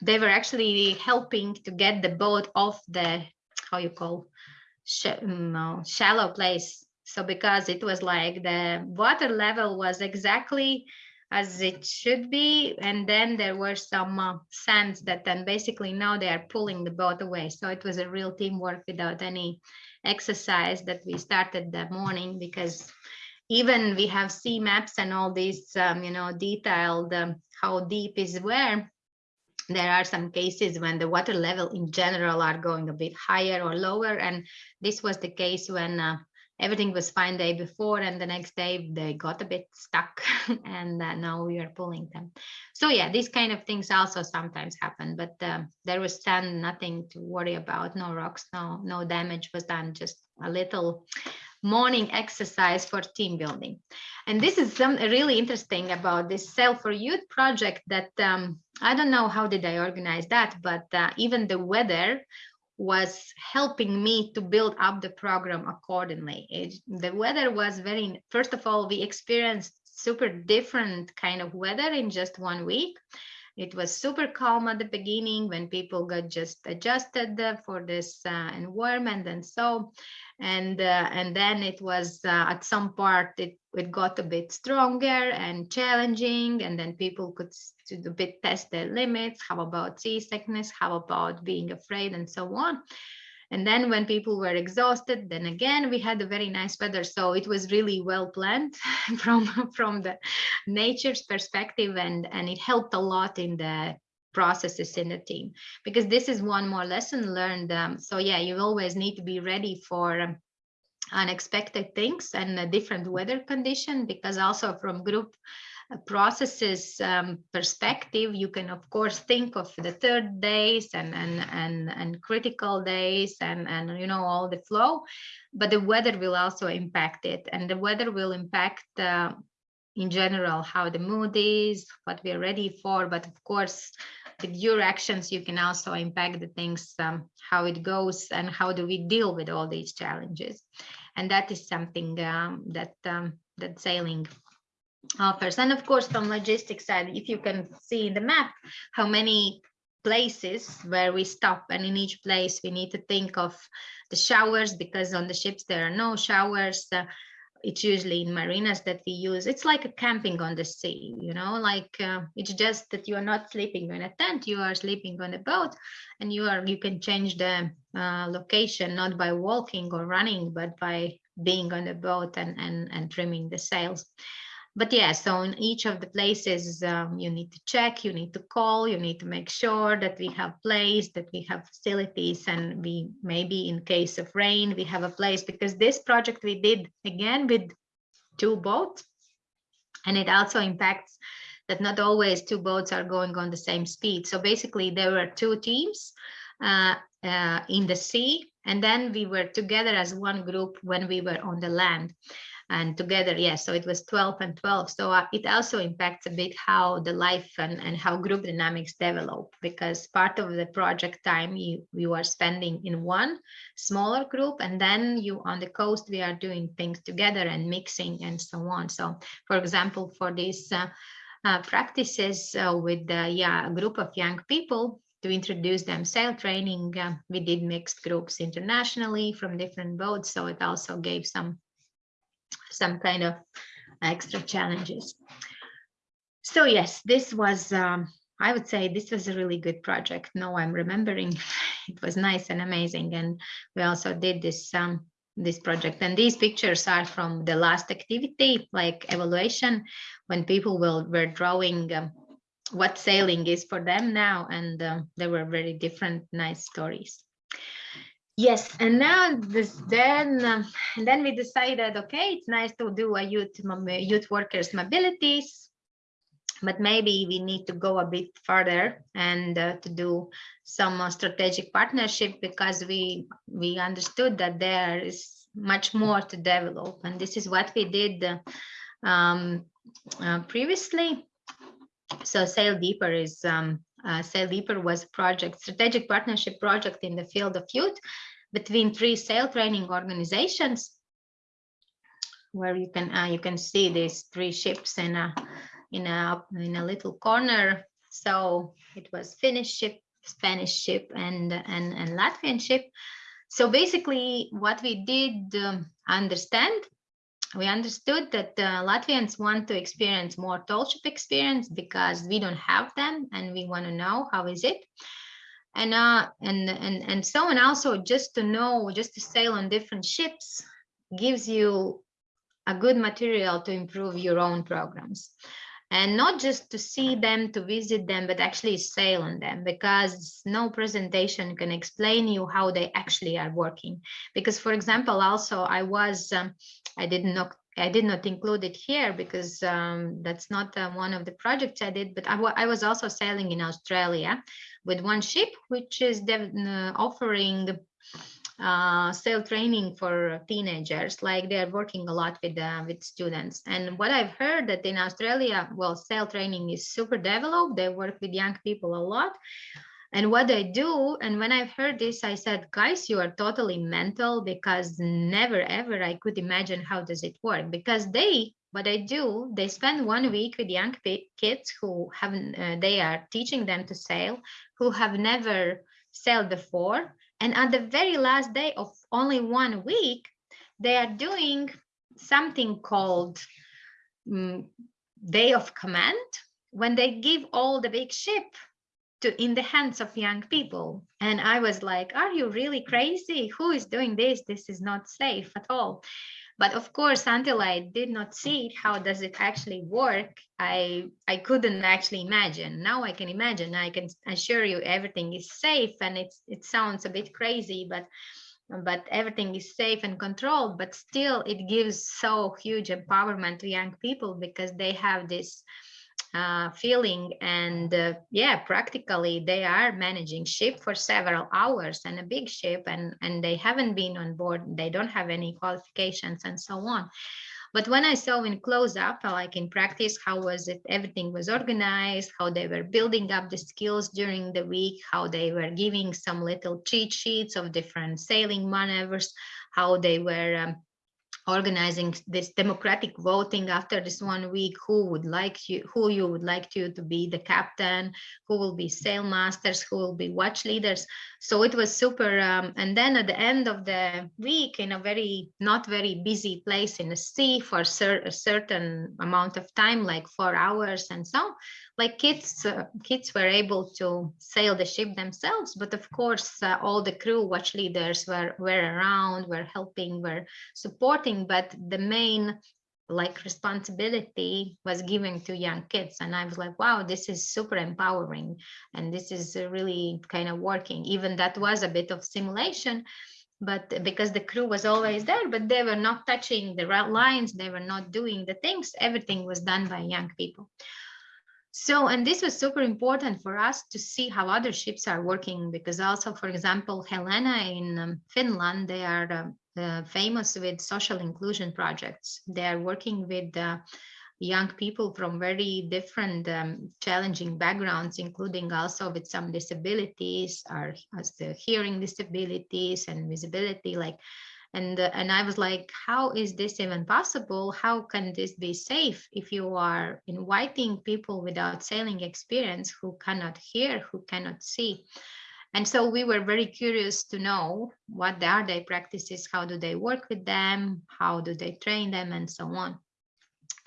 They were actually helping to get the boat off the how you call sh no, shallow place. So because it was like the water level was exactly as it should be. And then there were some uh, sands that then basically now they are pulling the boat away. So it was a real teamwork without any exercise that we started that morning because even we have sea maps and all these, um, you know, detailed um, how deep is where. There are some cases when the water level in general are going a bit higher or lower. And this was the case when uh, everything was fine day before and the next day they got a bit stuck and uh, now we are pulling them. So yeah these kind of things also sometimes happen but uh, there was sand nothing to worry about no rocks no no damage was done just a little morning exercise for team building. And this is some really interesting about this sail for youth project that um, i don't know how did i organize that but uh, even the weather was helping me to build up the program accordingly. It, the weather was very, first of all, we experienced super different kind of weather in just one week. It was super calm at the beginning when people got just adjusted for this uh, environment and so, and uh, and then it was uh, at some part it it got a bit stronger and challenging, and then people could to a bit test their limits. How about seasickness? How about being afraid and so on? And then when people were exhausted, then again, we had a very nice weather. So it was really well planned from, from the nature's perspective and, and it helped a lot in the processes in the team because this is one more lesson learned. Um, so yeah, you always need to be ready for unexpected things and a different weather condition because also from group processes um, perspective, you can of course think of the third days and and and and critical days and and you know all the flow, but the weather will also impact it, and the weather will impact. Uh, in general, how the mood is, what we are ready for, but of course, with your actions, you can also impact the things, um, how it goes and how do we deal with all these challenges. And that is something um, that um, that sailing offers. And of course, from logistics side, if you can see in the map how many places where we stop and in each place we need to think of the showers because on the ships there are no showers. Uh, it's usually in marinas that we use. It's like a camping on the sea, you know, like uh, it's just that you are not sleeping in a tent, you are sleeping on a boat and you are you can change the uh, location not by walking or running, but by being on the boat and, and, and trimming the sails but yeah, so in each of the places, um, you need to check, you need to call, you need to make sure that we have place, that we have facilities, and we maybe in case of rain, we have a place because this project we did again with two boats, and it also impacts that not always two boats are going on the same speed. So basically, there were two teams uh, uh, in the sea, and then we were together as one group when we were on the land and together yes so it was 12 and 12 so uh, it also impacts a bit how the life and, and how group dynamics develop because part of the project time you you are spending in one smaller group and then you on the coast we are doing things together and mixing and so on. So for example for these uh, uh, practices uh, with uh, yeah a group of young people to introduce them sail training uh, we did mixed groups internationally from different boats. So it also gave some some kind of extra challenges. So yes, this was, um, I would say this was a really good project. No, I'm remembering it was nice and amazing. And we also did this um, this project. And these pictures are from the last activity, like evaluation, when people will were drawing um, what sailing is for them now. And uh, there were very different nice stories. Yes, and now this then um, then we decided, okay, it's nice to do a youth youth workers mobilities, but maybe we need to go a bit further and uh, to do some uh, strategic partnership because we we understood that there is much more to develop, and this is what we did uh, um, uh, previously. So Sail Deeper is um, uh, Sail Deeper was a project, strategic partnership project in the field of youth between three sail training organizations where you can uh, you can see these three ships in a in a in a little corner. So it was finnish ship spanish ship and and and latvian ship. So basically what we did um, understand we understood that uh, Latvians want to experience more tall ship experience because we don't have them and we want to know how is it and uh and and and so and also just to know just to sail on different ships gives you a good material to improve your own programs. And not just to see them to visit them but actually sail on them because no presentation can explain you how they actually are working. Because for example also i was um, i did not I did not include it here because um, that's not uh, one of the projects I did, but I, I was also sailing in Australia with one ship, which is uh, offering uh, training for teenagers. Like they're working a lot with uh, with students. And what I've heard that in Australia, well, sail training is super developed. They work with young people a lot. And what I do, and when I've heard this, I said, guys, you are totally mental because never ever I could imagine how does it work because they what I do, they spend one week with young kids who haven't, uh, they are teaching them to sail, who have never sailed before. And at the very last day of only one week, they are doing something called um, day of command when they give all the big ship to in the hands of young people. And i was like are you really crazy? Who is doing this? This is not safe at all. But of course until i did not see how does it actually work i i couldn't actually imagine. Now i can imagine. I can assure you everything is safe and it's it sounds a bit crazy but but everything is safe and controlled but still it gives so huge empowerment to young people because they have this uh, feeling. And uh, yeah practically they are managing ship for several hours and a big ship and and they haven't been on board. They don't have any qualifications and so on. But when i saw in close up like in practice how was it everything was organized how they were building up the skills during the week how they were giving some little cheat sheets of different sailing maneuvers how they were um, organizing this democratic voting after this one week who would like you who you would like to to be the captain who will be sail masters who will be watch leaders. So it was super um, and then at the end of the week in a very not very busy place in the sea for cer a certain amount of time like four hours and so like kids uh, kids were able to sail the ship themselves but of course uh, all the crew watch leaders were were around were helping were supporting but the main like responsibility was given to young kids. And i was like wow this is super empowering. And this is really kind of working. Even that was a bit of simulation but because the crew was always there but they were not touching the lines. They were not doing the things. Everything was done by young people. So and this was super important for us to see how other ships are working because also for example helena in um, finland they are um, uh, famous with social inclusion projects. They are working with uh, young people from very different um, challenging backgrounds, including also with some disabilities, or as the hearing disabilities and visibility, like and uh, and i was like how is this even possible how can this be safe if you are inviting people without sailing experience who cannot hear who cannot see and so we were very curious to know what are their practices, how do they work with them, how do they train them, and so on.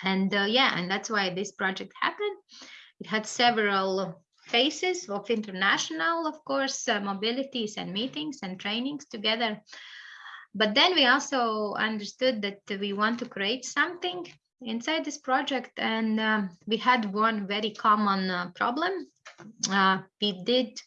And uh, yeah, and that's why this project happened. It had several phases of international, of course, uh, mobilities and meetings and trainings together. But then we also understood that we want to create something inside this project and um, we had one very common uh, problem. Uh, we did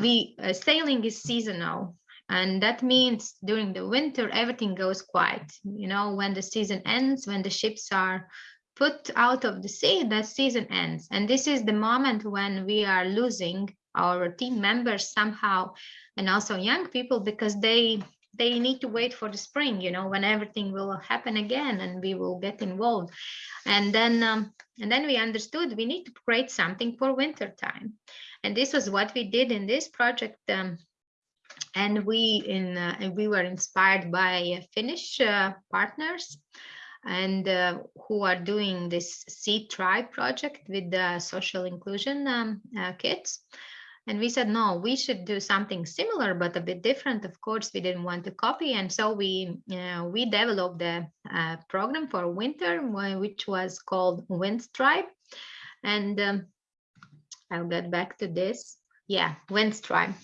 we uh, sailing is seasonal and that means during the winter everything goes quiet. You know when the season ends when the ships are put out of the sea that season ends. And this is the moment when we are losing our team members somehow and also young people because they they need to wait for the spring you know when everything will happen again and we will get involved. And then um, and then we understood we need to create something for winter time and this was what we did in this project. Um, and we in uh, we were inspired by Finnish uh, partners and uh, who are doing this Sea Tribe project with the social inclusion um, uh, kids. And we said, no, we should do something similar, but a bit different. Of course, we didn't want to copy. And so we uh, we developed a, a, program for winter, which was called Wind Tribe. And um, I'll get back to this. Yeah, Wind Tribe.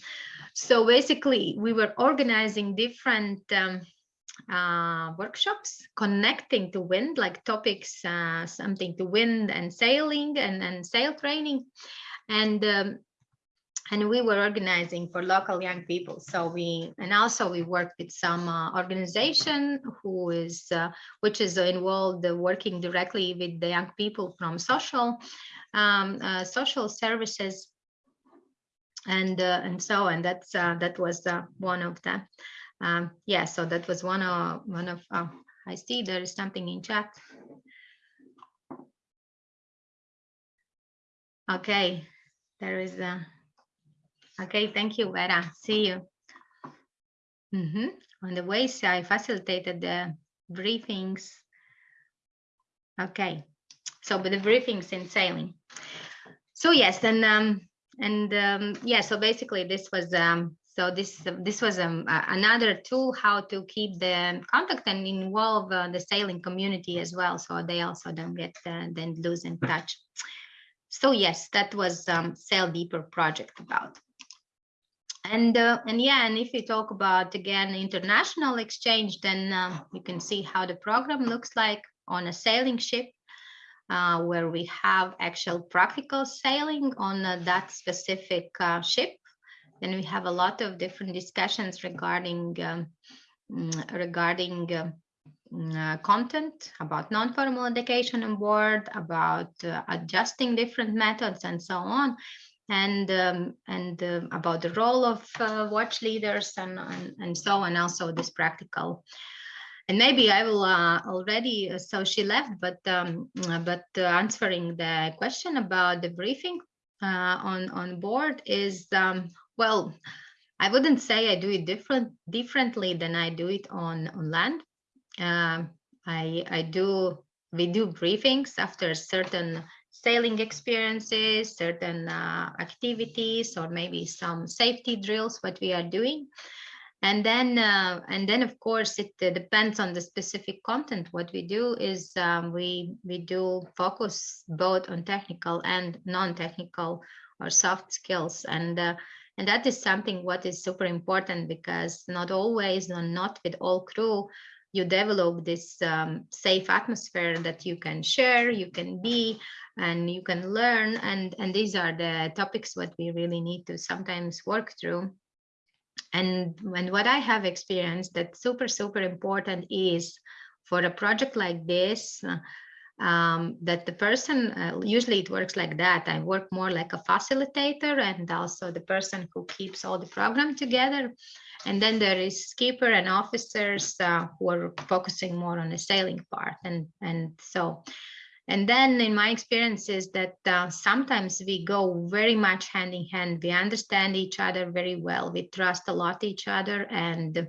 So basically, we were organizing different um, uh, workshops connecting to wind, like topics, uh, something to wind and sailing and, and sail training. And um, and we were organizing for local young people. So we, and also we worked with some uh, organization who is, uh, which is involved uh, working directly with the young people from social, um, uh, social services. And, uh, and so, and that's, uh, that was one of the, um, yeah, so that was one of, one of, I see there is something in chat. Okay, there is a, Okay, thank you, Vera. See you. Mm -hmm. On the way, so I facilitated the briefings. Okay, so with the briefings in sailing. So yes, and um, and um, yeah, so basically this was um, so this this was um, another tool how to keep the contact and involve uh, the sailing community as well, so they also don't get uh, then lose in touch. So yes, that was um, Sail Deeper project about and uh, and yeah and if you talk about again international exchange then uh, you can see how the program looks like on a sailing ship uh, where we have actual practical sailing on uh, that specific uh, ship. Then we have a lot of different discussions regarding um, mm, regarding uh, mm, content about non-formal education on board about adjusting different methods and so on and um, and uh, about the role of uh, watch leaders and, and, and so on also this practical. And maybe I will uh, already uh, so she left but um, uh, but uh, answering the question about the briefing on on board is um, well I wouldn't say I do it different differently than I do it on on land. Um, I I do we do briefings after certain sailing experiences, certain uh, activities, or maybe some safety drills, what we are doing. And then, uh, and then of course, it uh, depends on the specific content. What we do is um, we, we do focus both on technical and non-technical or soft skills. And, uh, and that is something what is super important because not always, not with all crew, you develop this um, safe atmosphere that you can share, you can be, and you can learn. And, and these are the topics what we really need to sometimes work through. And, and what I have experienced that super, super important is for a project like this, um, that the person, uh, usually it works like that. I work more like a facilitator and also the person who keeps all the program together. And then there is skipper and officers uh, who are focusing more on the sailing part. And, and so, and then in my experience is that uh, sometimes we go very much hand in hand. We understand each other very well. We trust a lot each other. And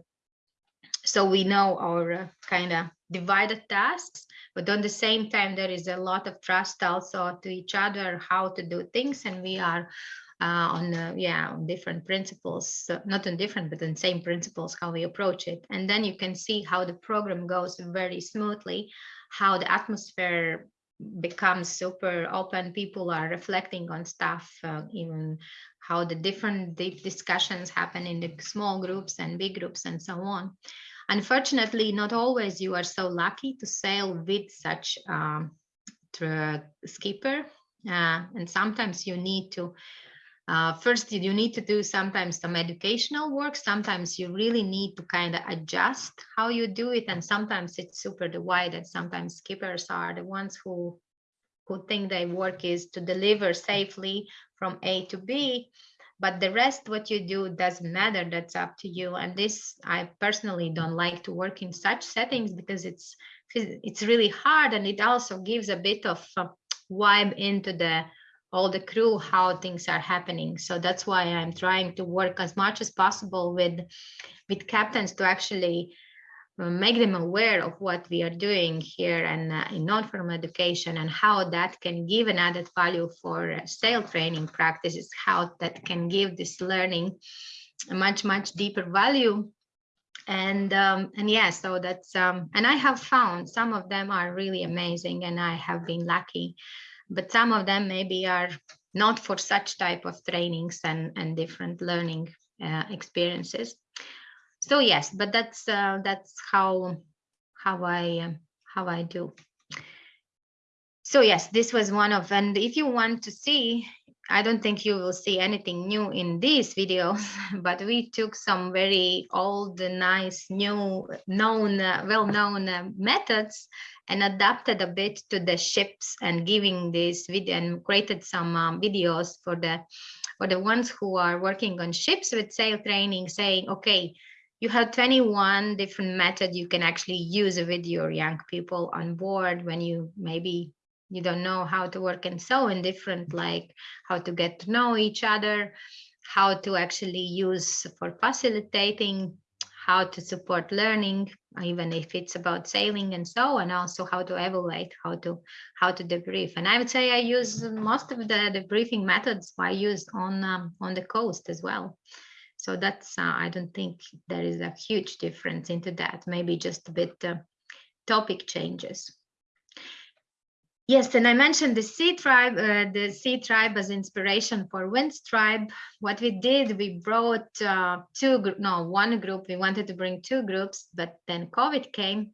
so we know our uh, kind of divided tasks but on the same time there is a lot of trust also to each other how to do things and we are on uh, yeah on different principles uh, not on different but on same principles how we approach it and then you can see how the program goes very smoothly how the atmosphere becomes super open people are reflecting on stuff uh, even how the different deep discussions happen in the small groups and big groups and so on Unfortunately, not always you are so lucky to sail with such um, skipper. Uh, and sometimes you need to, uh, first you need to do sometimes some educational work. Sometimes you really need to kind of adjust how you do it. And sometimes it's super divided. Sometimes skippers are the ones who who think their work is to deliver safely from A to B but the rest what you do doesn't matter that's up to you and this i personally don't like to work in such settings because it's it's really hard and it also gives a bit of uh, vibe into the all the crew how things are happening so that's why i'm trying to work as much as possible with with captains to actually uh, make them aware of what we are doing here and uh, in non-formal education and how that can give an added value for uh, sail training practices, how that can give this learning a much, much deeper value. And um, and yeah, so that's um, and I have found some of them are really amazing and I have been lucky, but some of them maybe are not for such type of trainings and, and different learning uh, experiences. So yes but that's uh, that's how how i um, how i do. So yes this was one of and if you want to see i don't think you will see anything new in these videos but we took some very old nice new known uh, well-known uh, methods and adapted a bit to the ships and giving this video and created some um, videos for the for the ones who are working on ships with sail training saying okay you have 21 different methods you can actually use with your young people on board when you maybe you don't know how to work and so in different like how to get to know each other how to actually use for facilitating how to support learning even if it's about sailing and so and also how to evaluate how to how to debrief. And i would say i use most of the debriefing methods i use on um, on the coast as well. So that's, uh, I don't think there is a huge difference into that, maybe just a bit uh, topic changes. Yes, and I mentioned the Sea Tribe, uh, the Sea Tribe as inspiration for Winds Tribe. What we did, we brought uh, two, no, one group. We wanted to bring two groups, but then COVID came.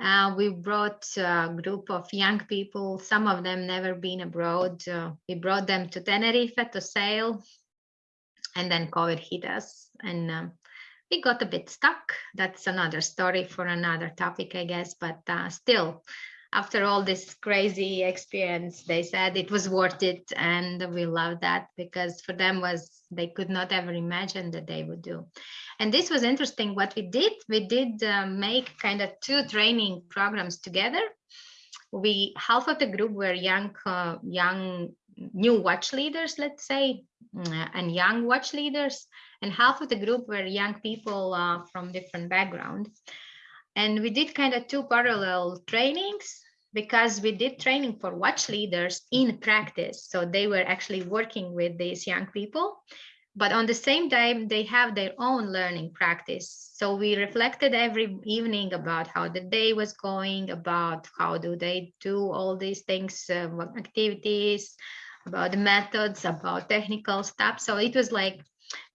Uh, we brought a group of young people, some of them never been abroad. Uh, we brought them to Tenerife to sail and then COVID hit us and um, we got a bit stuck. That's another story for another topic, I guess, but uh, still, after all this crazy experience, they said it was worth it. And we love that because for them was, they could not ever imagine that they would do. And this was interesting what we did. We did uh, make kind of two training programs together. We, half of the group were young, uh, young new watch leaders, let's say, mm, and young watch leaders, and half of the group were young people uh, from different backgrounds. And we did kind of two parallel trainings because we did training for watch leaders in practice. So they were actually working with these young people, but on the same time, they have their own learning practice. So we reflected every evening about how the day was going, about how do they do all these things, uh, activities, about the methods, about technical stuff. So it was like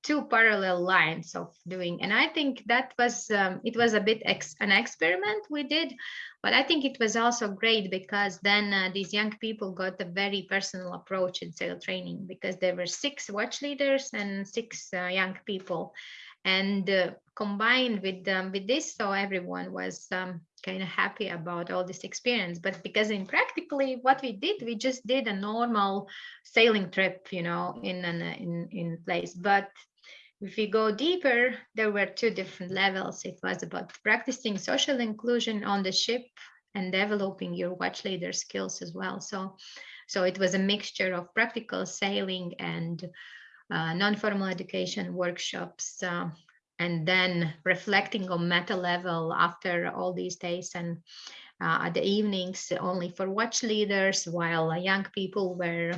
two parallel lines of doing. And i think that was um, it was a bit ex an experiment we did but i think it was also great because then uh, these young people got a very personal approach in sail training because there were six watch leaders and six uh, young people and uh, combined with um, with this so everyone was um, kind of happy about all this experience. But because in practically what we did we just did a normal sailing trip you know in an in in place. But if we go deeper there were two different levels. It was about practicing social inclusion on the ship and developing your watch leader skills as well. So so it was a mixture of practical sailing and uh, non-formal education workshops uh, and then reflecting on meta level after all these days and uh, at the evenings only for watch leaders while young people were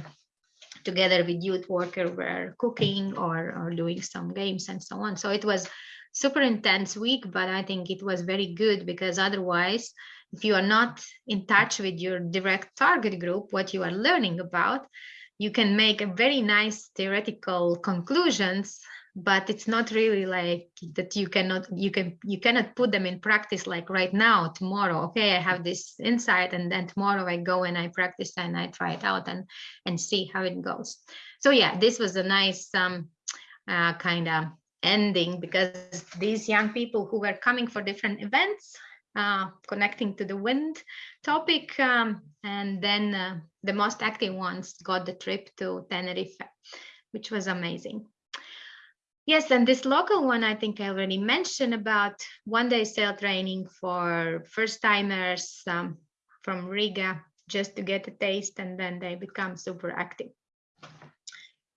together with youth worker were cooking or, or doing some games and so on. So it was super intense week but i think it was very good because otherwise if you are not in touch with your direct target group what you are learning about you can make a very nice theoretical conclusions but it's not really like that you cannot you can you cannot put them in practice like right now tomorrow. Okay i have this insight and then tomorrow i go and i practice and i try it out and and see how it goes. So yeah this was a nice um uh, kind of ending because these young people who were coming for different events uh, connecting to the wind topic um, and then uh, the most active ones got the trip to tenerife which was amazing Yes, and this local one, I think I already mentioned about one day sail training for first timers um, from Riga, just to get a taste and then they become super active.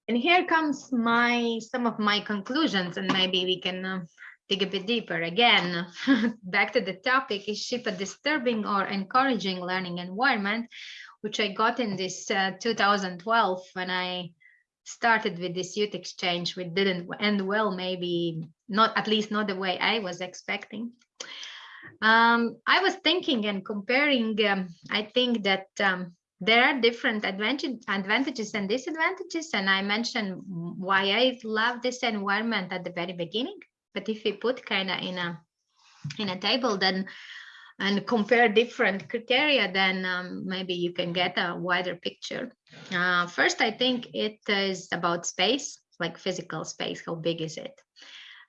And here comes my some of my conclusions and maybe we can uh, dig a bit deeper again. Back to the topic, is ship a disturbing or encouraging learning environment, which I got in this uh, 2012 when I started with this youth exchange which didn't end well maybe not at least not the way i was expecting um, i was thinking and comparing um, i think that um, there are different advantage, advantages and disadvantages and i mentioned why i love this environment at the very beginning but if we put kind of in a in a table then and compare different criteria, then um, maybe you can get a wider picture. Uh, first, I think it is about space, like physical space, how big is it?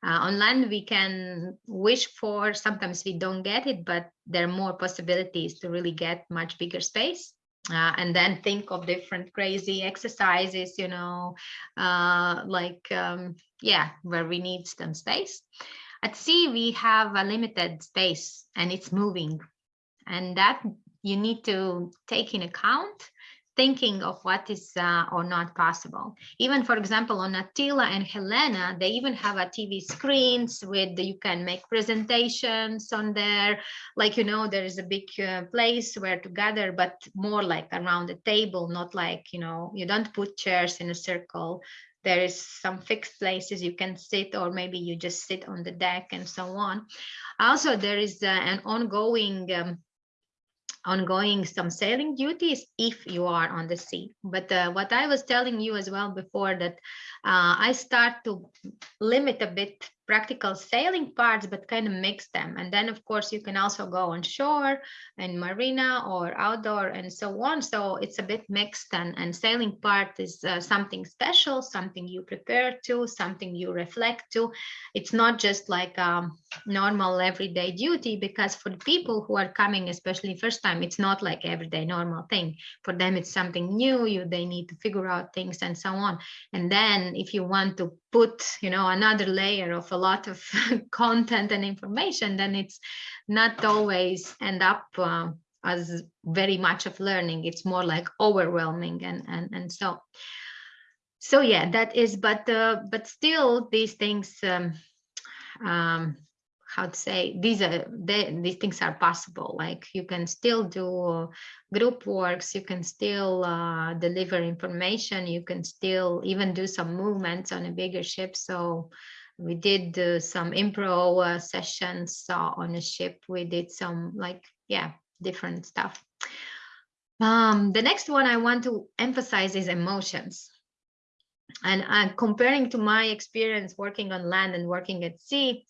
Uh, on land, we can wish for, sometimes we don't get it, but there are more possibilities to really get much bigger space. Uh, and then think of different crazy exercises, you know, uh, like, um, yeah, where we need some space. At sea, we have a limited space and it's moving. And that you need to take in account thinking of what is uh, or not possible. Even for example, on Atyla and Helena, they even have a TV screens with you can make presentations on there. Like, you know, there is a big uh, place where to gather, but more like around the table, not like, you know, you don't put chairs in a circle there is some fixed places you can sit or maybe you just sit on the deck and so on also there is uh, an ongoing um, ongoing some sailing duties if you are on the sea. But uh, what i was telling you as well before that uh, i start to limit a bit practical sailing parts, but kind of mix them. And then, of course, you can also go on shore and marina or outdoor and so on. So it's a bit mixed and, and sailing part is uh, something special, something you prepare to, something you reflect to. It's not just like a um, normal everyday duty because for people who are coming, especially first time, it's not like everyday normal thing. For them, it's something new. You They need to figure out things and so on. And then if you want to put you know another layer of a lot of content and information then it's not always end up uh, as very much of learning. It's more like overwhelming and and and so so yeah that is but uh, but still these things um, um, how to say these are they, these things are possible. Like you can still do group works you can still uh, deliver information you can still even do some movements on a bigger ship. So we did uh, some improv uh, sessions uh, on a ship. We did some like yeah different stuff. Um, the next one i want to emphasize is emotions. And uh, comparing to my experience working on land and working at sea,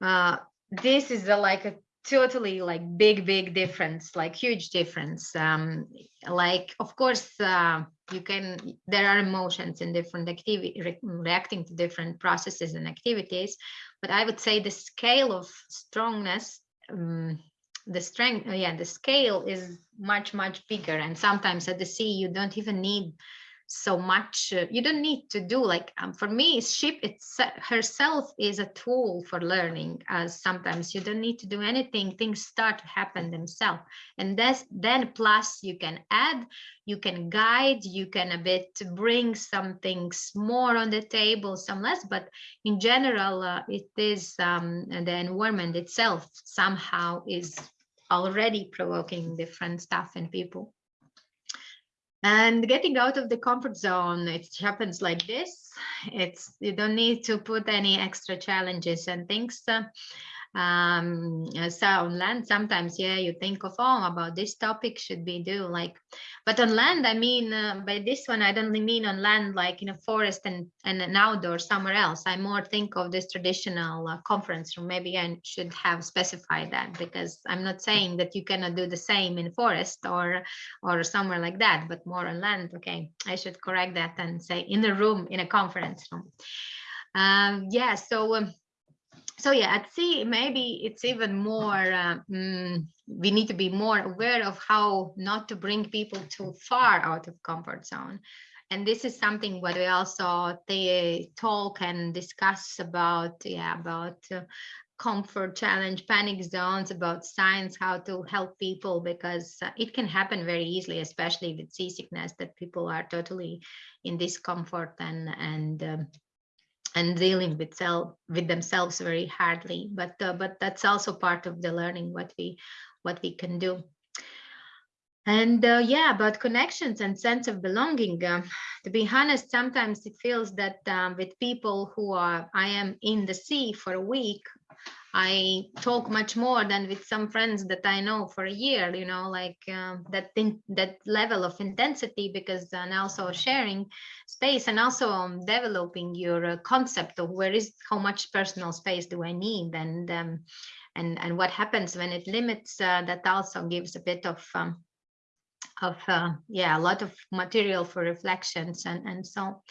uh, this is a, like a totally like big big difference like huge difference. Um like of course uh, you can there are emotions in different activity re reacting to different processes and activities but i would say the scale of strongness um, the strength yeah the scale is much much bigger and sometimes at the sea you don't even need so much uh, you don't need to do like um, for me ship it's herself is a tool for learning as sometimes you don't need to do anything things start to happen themselves. And that's then plus you can add you can guide you can a bit bring some things more on the table some less but in general uh, it is um, the environment itself somehow is already provoking different stuff in people and getting out of the comfort zone it happens like this. It's you don't need to put any extra challenges and things. uh, um so on land sometimes yeah you think of oh about this topic should be do like but on land i mean uh, by this one i don't mean on land like in a forest and and an outdoor somewhere else. I more think of this traditional uh, conference room. Maybe i should have specified that because i'm not saying that you cannot do the same in forest or or somewhere like that but more on land okay i should correct that and say in the room in a conference room. Um yeah so um, so yeah at sea maybe it's even more uh, mm, we need to be more aware of how not to bring people too far out of comfort zone. And this is something what we also they talk and discuss about yeah about uh, comfort challenge panic zones about science how to help people because uh, it can happen very easily especially with seasickness that people are totally in discomfort and and um, and dealing with self with themselves very hardly but uh, but that's also part of the learning what we what we can do and uh, yeah about connections and sense of belonging uh, to be honest sometimes it feels that um, with people who are i am in the sea for a week I talk much more than with some friends that I know for a year, you know, like uh, that that level of intensity because and also sharing space and also um, developing your uh, concept of where is how much personal space do I need and um, and and what happens when it limits uh, that also gives a bit of um, of uh, yeah a lot of material for reflections and and so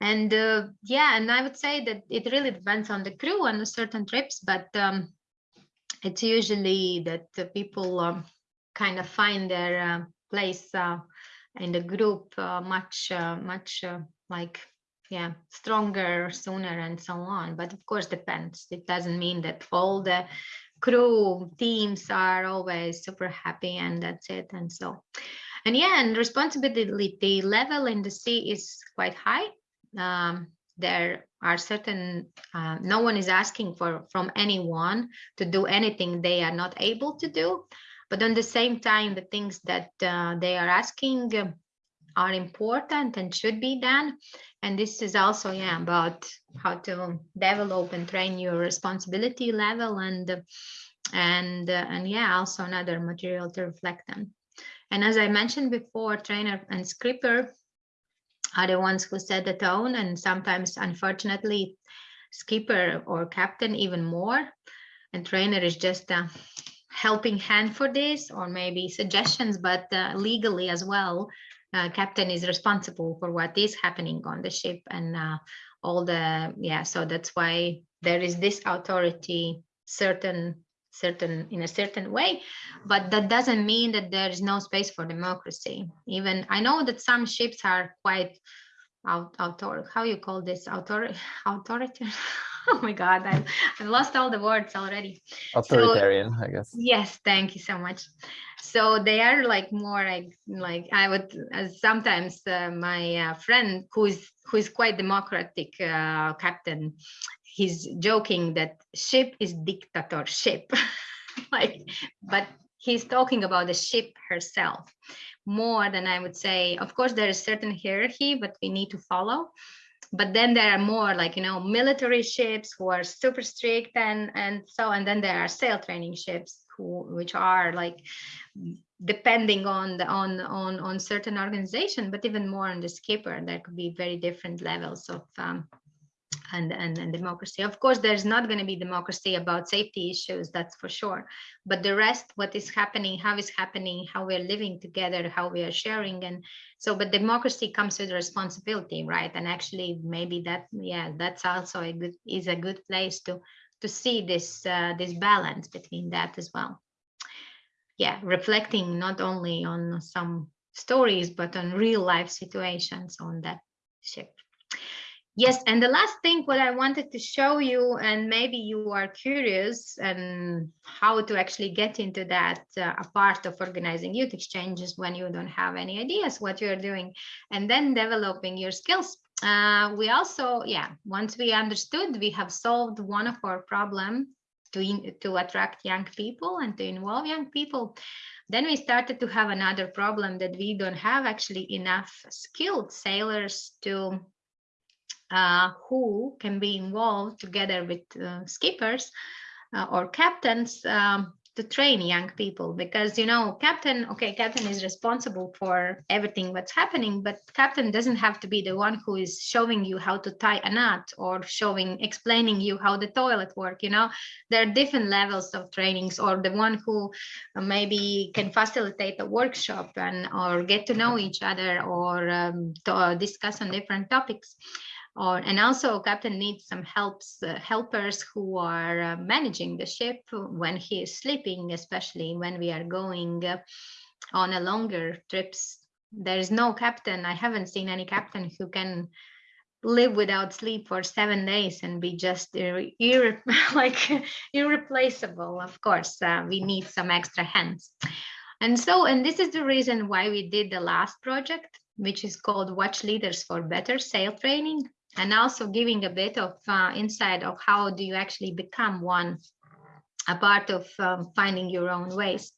and uh, yeah and i would say that it really depends on the crew on certain trips but um, it's usually that the people um, kind of find their uh, place uh, in the group uh, much uh, much like yeah stronger sooner and so on. But of course depends. It doesn't mean that all the crew teams are always super happy and that's it. And so and yeah and responsibility level in the sea is quite high. Um, there are certain uh, no one is asking for from anyone to do anything they are not able to do. But on the same time the things that uh, they are asking are important and should be done. And this is also yeah about how to develop and train your responsibility level and and and yeah also another material to reflect on. And as i mentioned before trainer and skipper are the ones who set the tone and sometimes unfortunately skipper or captain even more. And trainer is just a helping hand for this or maybe suggestions but uh, legally as well uh, captain is responsible for what is happening on the ship and uh, all the yeah so that's why there is this authority certain certain in a certain way. But that doesn't mean that there is no space for democracy. Even i know that some ships are quite out author how you call this? Author authority oh my god I, i've lost all the words already. Authoritarian so, i guess. yes thank you so much. So they are like more like like i would uh, sometimes uh, my uh, friend who's who's quite democratic uh, captain he's joking that ship is dictatorship. Like but he's talking about the ship herself. More than i would say of course there is certain hierarchy but we need to follow but then there are more like you know military ships who are super strict and and so and then there are sail training ships who which are like depending on the on on on certain organization but even more on the skipper there could be very different levels of um, and, and, and democracy. Of course, there's not going to be democracy about safety issues, that's for sure. But the rest, what is happening, how is happening, how we're living together, how we are sharing. And so, but democracy comes with responsibility, right? And actually, maybe that, yeah, that's also a good, is a good place to, to see this, uh, this balance between that as well. Yeah, reflecting not only on some stories, but on real life situations on that ship. Yes, and the last thing what I wanted to show you, and maybe you are curious and how to actually get into that uh, a part of organizing youth exchanges when you don't have any ideas what you're doing, and then developing your skills. Uh, we also, yeah, once we understood, we have solved one of our problem to, in, to attract young people and to involve young people. Then we started to have another problem that we don't have actually enough skilled sailors to uh, who can be involved together with uh, skippers uh, or captains um, to train young people. Because you know captain okay captain is responsible for everything what's happening but captain doesn't have to be the one who is showing you how to tie a knot or showing explaining you how the toilet work you know? There are different levels of trainings or the one who maybe can facilitate a workshop and or get to know each other or um, to discuss on different topics or and also captain needs some helps uh, helpers who are uh, managing the ship when he is sleeping especially when we are going uh, on a longer trips. There is no captain. I haven't seen any captain who can live without sleep for seven days and be just ir ir like irreplaceable. Of course uh, we need some extra hands. And so and this is the reason why we did the last project which is called watch leaders for better sail training and also giving a bit of uh, insight of how do you actually become one, a part of um, finding your own ways.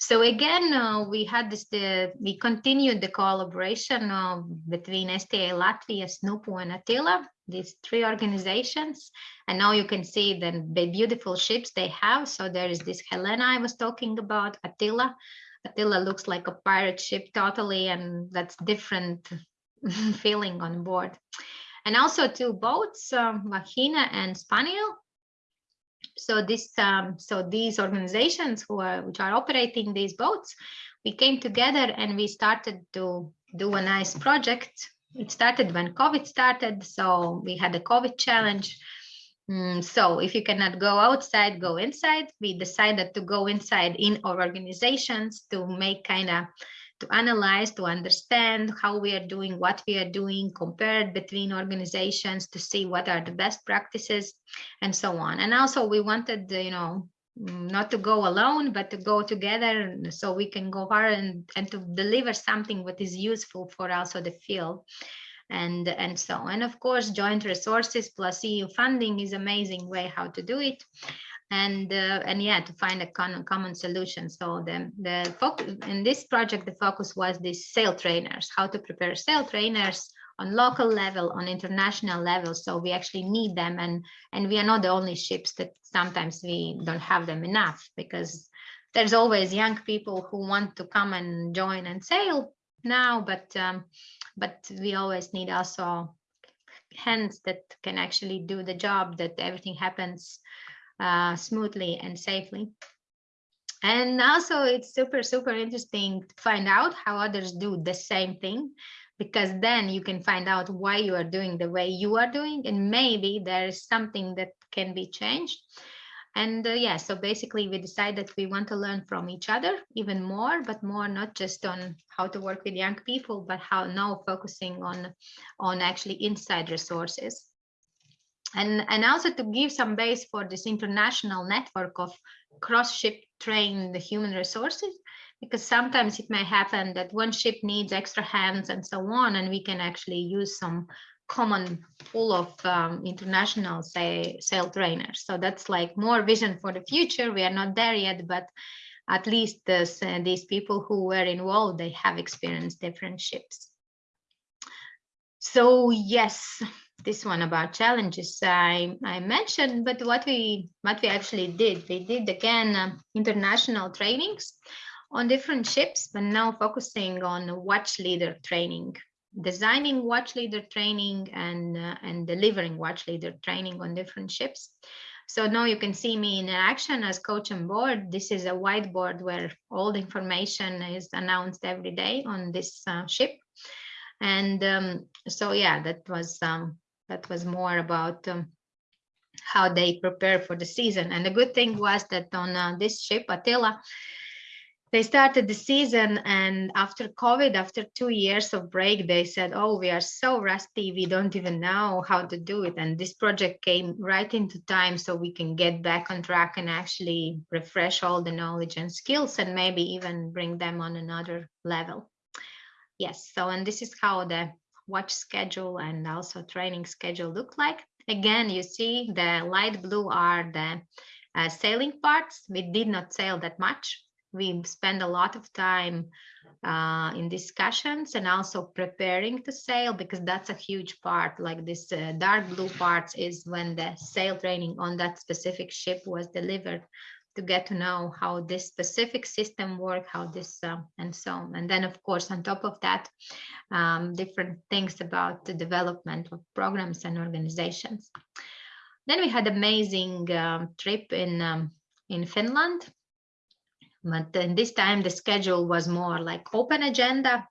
So again, uh, we had this, the, we continued the collaboration uh, between STA Latvia, SNUPO and Atyla, these three organizations. And now you can see the, the beautiful ships they have. So there is this Helena I was talking about, Atyla. Atyla looks like a pirate ship totally, and that's different feeling on board and also two boats, um, and Spaniel. So this, um, so these organizations who are which are operating these boats, we came together and we started to do a nice project. It started when COVID started, so we had a COVID challenge. Mm, so if you cannot go outside, go inside. We decided to go inside in our organizations to make kind of to analyze, to understand how we are doing, what we are doing, compared between organizations to see what are the best practices and so on. And also we wanted, you know, not to go alone, but to go together so we can go far and, and to deliver something what is useful for also the field and and so and of course joint resources plus eu funding is amazing way how to do it and uh, and yeah to find a common common solution. So the the focus in this project the focus was these sail trainers how to prepare sail trainers on local level on international level. So we actually need them and and we are not the only ships that sometimes we don't have them enough because there's always young people who want to come and join and sail now but um, but we always need also hands that can actually do the job that everything happens uh, smoothly and safely. And also it's super, super interesting to find out how others do the same thing, because then you can find out why you are doing the way you are doing, and maybe there is something that can be changed. And uh, yeah, so basically we decided that we want to learn from each other even more, but more not just on how to work with young people, but how now focusing on, on actually inside resources and, and also to give some base for this international network of cross-ship trained the human resources, because sometimes it may happen that one ship needs extra hands and so on, and we can actually use some common pool of um, international say sail trainers. So that's like more vision for the future. We are not there yet, but at least this, uh, these people who were involved, they have experienced different ships. So yes, this one about challenges I, I mentioned, but what we what we actually did, we did again uh, international trainings on different ships, but now focusing on watch leader training, designing watch leader training and, uh, and delivering watch leader training on different ships. So now you can see me in action as coach on board. This is a whiteboard where all the information is announced every day on this uh, ship. And um, so, yeah, that was um, that was more about um, how they prepare for the season. And the good thing was that on uh, this ship, Atyla, they started the season and after covid after two years of break they said oh we are so rusty we don't even know how to do it and this project came right into time so we can get back on track and actually refresh all the knowledge and skills and maybe even bring them on another level yes so and this is how the watch schedule and also training schedule look like. Again you see the light blue are the uh, sailing parts. We did not sail that much. We spend a lot of time uh, in discussions and also preparing to sail because that's a huge part. Like this uh, dark blue parts is when the sail training on that specific ship was delivered to get to know how this specific system work how this uh, and so on and then of course on top of that um, different things about the development of programs and organizations then we had amazing um, trip in um, in finland but then this time the schedule was more like open agenda.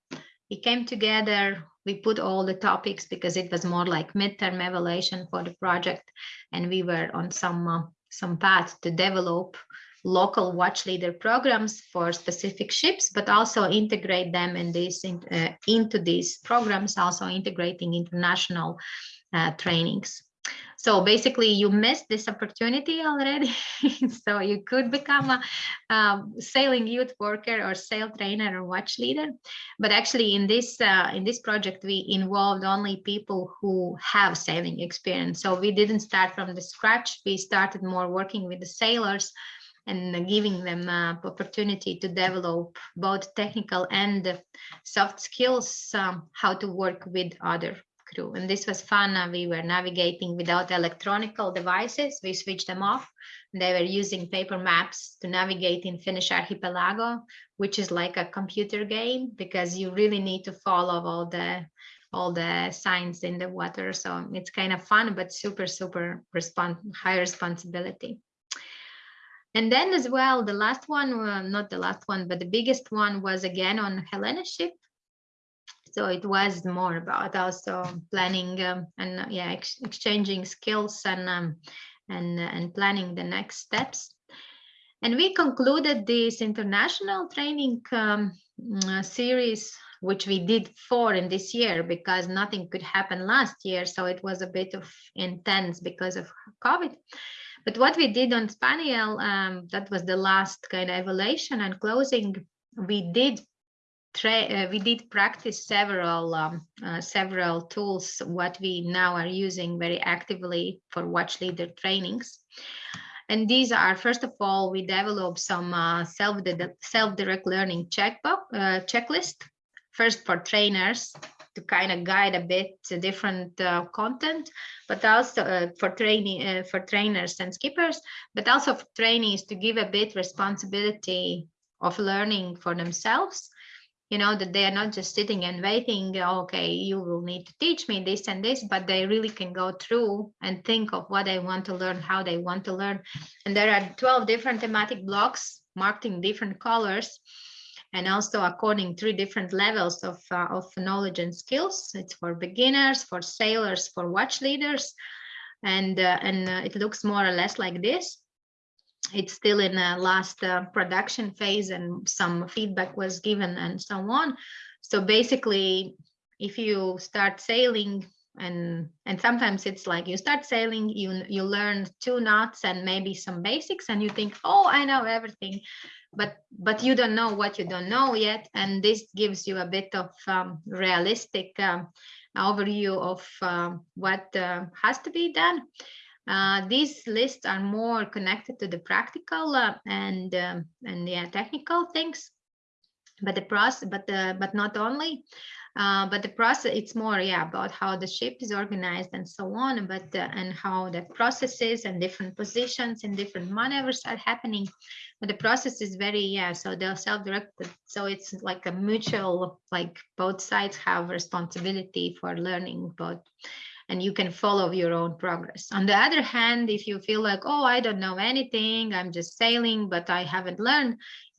We came together, we put all the topics because it was more like midterm evaluation for the project. And we were on some, uh, some path to develop local watch leader programs for specific ships, but also integrate them in this in, uh, into these programs, also integrating international uh, trainings. So basically you missed this opportunity already. so you could become a um, sailing youth worker or sail trainer or watch leader. But actually in this uh, in this project, we involved only people who have sailing experience. So we didn't start from the scratch. We started more working with the sailors and giving them uh, opportunity to develop both technical and soft skills, um, how to work with other crew. And this was fun. Uh, we were navigating without electronical devices. We switched them off. They were using paper maps to navigate in Finnish archipelago, which is like a computer game because you really need to follow all the all the signs in the water. So it's kind of fun, but super, super respons high responsibility. And then as well, the last one, uh, not the last one, but the biggest one was again on Helena ship. So it was more about also planning um, and uh, yeah, ex exchanging skills and um, and uh, and planning the next steps. And we concluded this international training um, series, which we did four in this year because nothing could happen last year. So it was a bit of intense because of COVID. But what we did on Spaniel, um, that was the last kind of evaluation and closing, we did uh, we did practice several um, uh, several tools what we now are using very actively for watch leader trainings. And these are first of all we developed some uh, self self direct learning checkbook uh, checklist first for trainers to kind of guide a bit different uh, content but also uh, for training for trainers and skippers but also for trainees to give a bit responsibility of learning for themselves. You know that they are not just sitting and waiting okay you will need to teach me this and this but they really can go through and think of what they want to learn how they want to learn. And there are 12 different thematic blocks marked in different colors and also according three different levels of, uh, of knowledge and skills. It's for beginners for sailors for watch leaders and uh, and uh, it looks more or less like this. It's still in the last uh, production phase and some feedback was given and so on. So basically, if you start sailing and and sometimes it's like you start sailing, you you learn two knots and maybe some basics and you think, oh, I know everything, but but you don't know what you don't know yet. And this gives you a bit of um, realistic um, overview of uh, what uh, has to be done. Uh, these lists are more connected to the practical uh, and um, and yeah, technical things, but the process, but uh, but not only. Uh, but the process, it's more, yeah, about how the ship is organized and so on, but uh, and how the processes and different positions and different maneuvers are happening. But the process is very, yeah, so they're self-directed. So it's like a mutual, like both sides have responsibility for learning both and you can follow your own progress. On the other hand, if you feel like, oh, I don't know anything, I'm just sailing, but I haven't learned,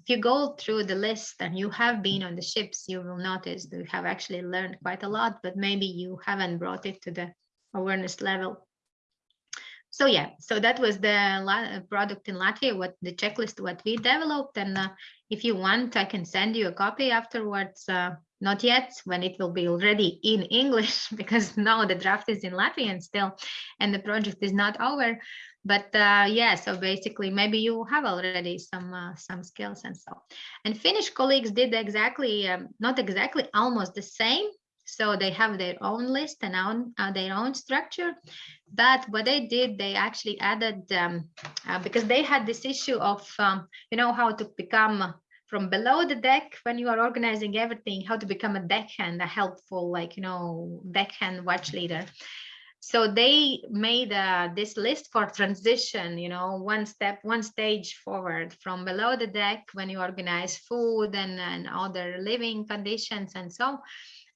if you go through the list and you have been on the ships, you will notice that you have actually learned quite a lot, but maybe you haven't brought it to the awareness level. So yeah, so that was the product in Latvia, what the checklist, what we developed. And uh, if you want, I can send you a copy afterwards. Uh, not yet, when it will be already in English, because now the draft is in Latvian still, and the project is not over. But uh, yeah so basically maybe you have already some uh, some skills and so. And finnish colleagues did exactly um, not exactly almost the same. So they have their own list and own, uh, their own structure. But what they did they actually added um, uh, because they had this issue of um, you know how to become from below the deck when you are organizing everything how to become a deckhand a helpful like you know deckhand watch leader. So they made uh, this list for transition you know one step one stage forward from below the deck when you organize food and, and other living conditions and so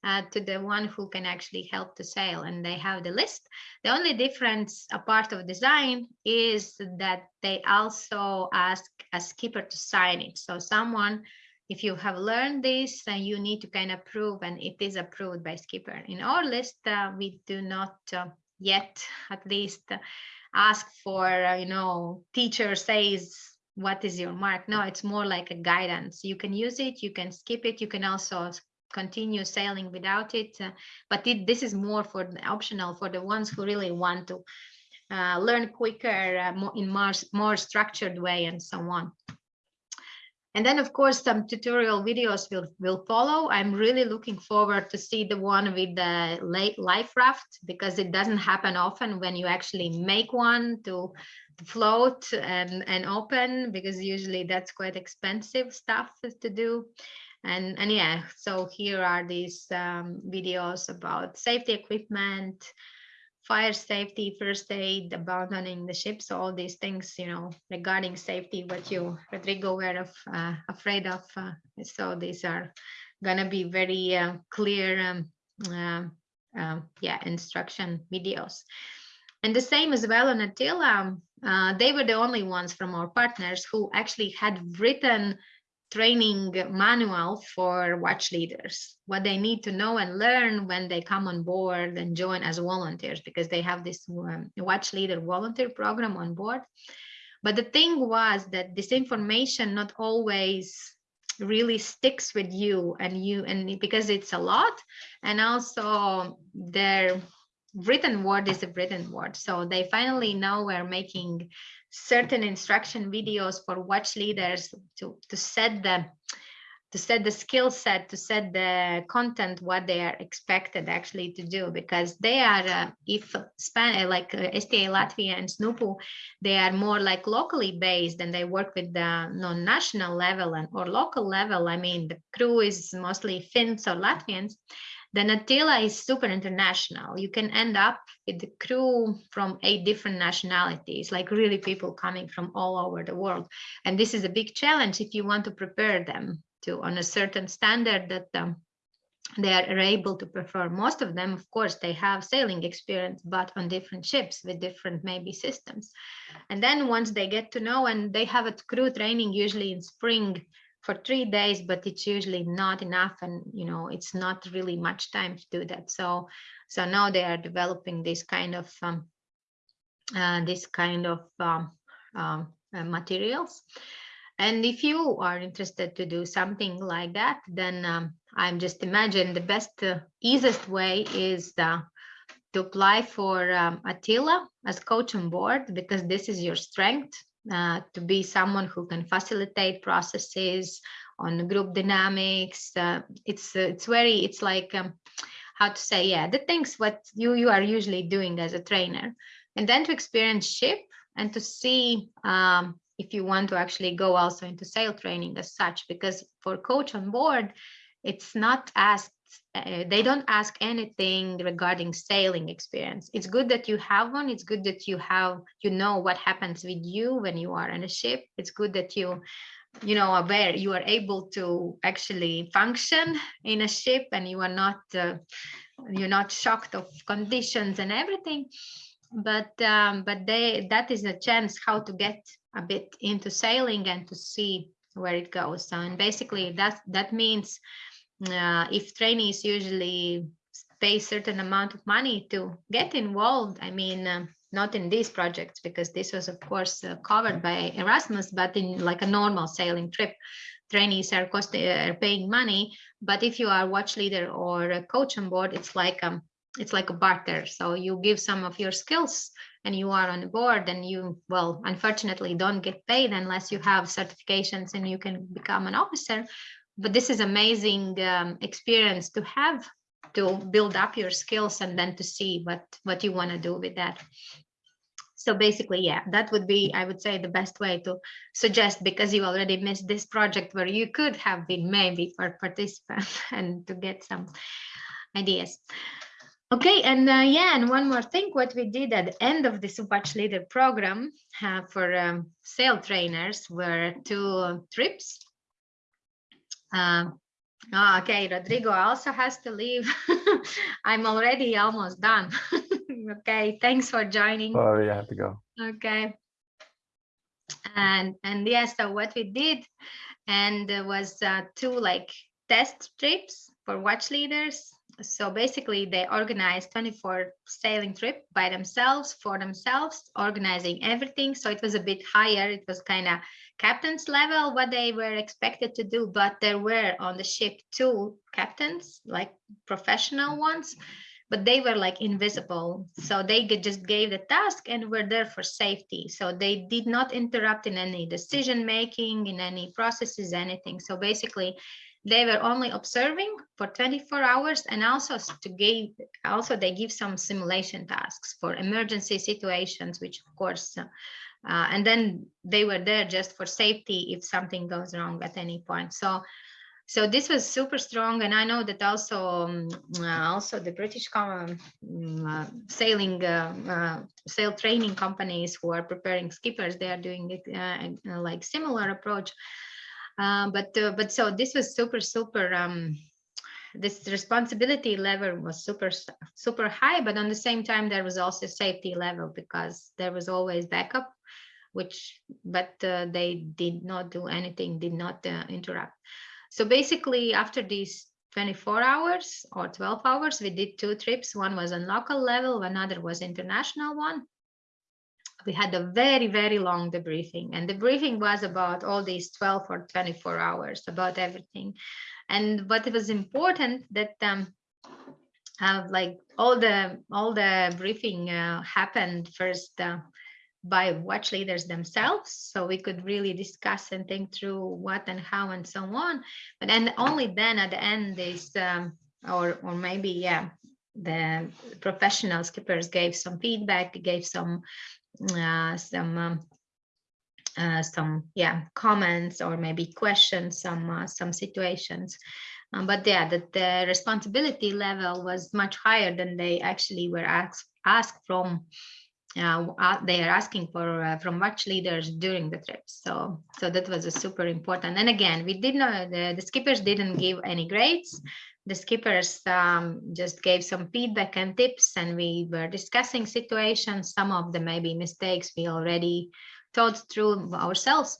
uh, to the one who can actually help to sail and they have the list. The only difference a part of design is that they also ask a skipper to sign it. So someone if you have learned this uh, you need to kind of prove and it is approved by skipper. In our list uh, we do not uh, yet at least ask for uh, you know teacher says what is your mark? No it's more like a guidance. You can use it you can skip it you can also continue sailing without it uh, but it, this is more for the optional for the ones who really want to uh, learn quicker uh, more in more, more structured way and so on and then, of course, some tutorial videos will, will follow. I'm really looking forward to see the one with the late life raft because it doesn't happen often when you actually make one to, to float and, and open because usually that's quite expensive stuff to do. And, and yeah, so here are these um, videos about safety equipment, fire safety, first aid, abandoning the ship. So all these things, you know, regarding safety, what you, Rodrigo, were of, uh, afraid of. Uh, so these are gonna be very uh, clear, um, uh, uh, yeah, instruction videos. And the same as well on Atyla, uh, they were the only ones from our partners who actually had written training manual for watch leaders, what they need to know and learn when they come on board and join as volunteers, because they have this um, watch leader volunteer program on board. But the thing was that this information not always really sticks with you and you and because it's a lot and also their written word is a written word so they finally now we're making certain instruction videos for watch leaders to, to set the to set the skill set, to set the content, what they are expected actually to do, because they are, uh, if Span like uh, STA Latvia and SNUPU, they are more like locally based and they work with the non-national level and or local level. I mean, the crew is mostly Finns or Latvians then Atyla is super international. You can end up with the crew from eight different nationalities, like really people coming from all over the world. And this is a big challenge if you want to prepare them to on a certain standard that um, they are able to perform. Most of them, of course, they have sailing experience, but on different ships with different maybe systems. And then once they get to know and they have a crew training usually in spring for three days, but it's usually not enough. And, you know, it's not really much time to do that. So, so now they are developing this kind of, um, uh, this kind of um, um, uh, materials. And if you are interested to do something like that, then um, I'm just imagine the best, uh, easiest way is the, to apply for um, Atyla as coach on board because this is your strength uh, to be someone who can facilitate processes on group dynamics. Uh, it's uh, it's very it's like um, how to say yeah the things what you you are usually doing as a trainer, and then to experience ship and to see um, if you want to actually go also into sail training as such because for coach on board it's not asked uh, they don't ask anything regarding sailing experience. It's good that you have one. It's good that you have you know what happens with you when you are on a ship. It's good that you you know aware you are able to actually function in a ship and you are not uh, you're not shocked of conditions and everything. But um, but they that is a chance how to get a bit into sailing and to see where it goes. So and basically that that means uh, if trainees usually pay certain amount of money to get involved i mean uh, not in these projects because this was of course uh, covered by erasmus but in like a normal sailing trip trainees are cost are paying money. But if you are watch leader or a coach on board it's like um it's like a barter. So you give some of your skills and you are on board and you well unfortunately don't get paid unless you have certifications and you can become an officer but this is amazing um, experience to have to build up your skills and then to see what what you want to do with that. So basically yeah that would be i would say the best way to suggest because you already missed this project where you could have been maybe for participant and to get some ideas. Okay and uh, yeah and one more thing what we did at the end of the watch leader program uh, for um, sail trainers were two trips um, oh, okay, Rodrigo also has to leave. I'm already almost done. okay, thanks for joining. Oh, yeah, you have to go. Okay. And and yeah, so what we did, and there was uh, two like test trips for watch leaders. So basically, they organized 24 sailing trip by themselves for themselves, organizing everything. So it was a bit higher. It was kind of captain's level what they were expected to do but there were on the ship two captains like professional ones but they were like invisible. So they just gave the task and were there for safety. So they did not interrupt in any decision making in any processes anything. So basically they were only observing for 24 hours and also to give also they give some simulation tasks for emergency situations which of course uh, and then they were there just for safety if something goes wrong at any point. So, so this was super strong, and I know that also um, uh, also the British um, uh, sailing uh, uh, sail training companies who are preparing skippers, they are doing it uh, like similar approach. but but so this was super super. Um, this responsibility level was super super high but on the same time there was also safety level because there was always backup which but uh, they did not do anything did not uh, interrupt. So basically after these 24 hours or 12 hours we did two trips. One was on local level another was international one. We had a very very long debriefing and the briefing was about all these 12 or 24 hours about everything. And what was important that um uh, like all the all the briefing uh, happened first uh, by watch leaders themselves. So we could really discuss and think through what and how and so on. But then only then at the end is um, or or maybe yeah the professional skippers gave some feedback gave some uh, some um, uh, some yeah comments or maybe questions some uh, some situations. Um, but yeah that the responsibility level was much higher than they actually were asked asked from uh, they are asking for uh, from watch leaders during the trip. So, so that was a super important. And again, we did not, the, the skippers didn't give any grades. The skippers um, just gave some feedback and tips and we were discussing situations. Some of the maybe mistakes we already thought through ourselves.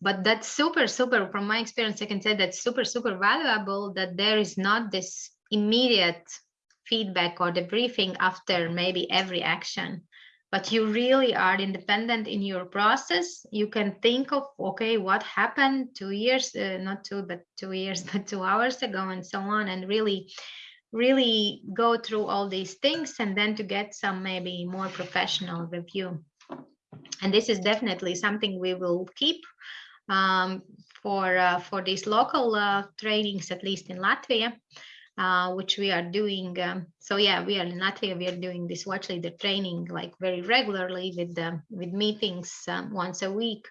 But that's super, super, from my experience, I can say that's super, super valuable that there is not this immediate feedback or debriefing after maybe every action but you really are independent in your process. You can think of okay what happened two years uh, not two but two years but two hours ago and so on and really really go through all these things and then to get some maybe more professional review. And this is definitely something we will keep um, for uh, for these local uh, trainings at least in latvia uh, which we are doing. Um, so yeah, we are in Latvia. We are doing this watch leader training like very regularly with the, with meetings um, once a week,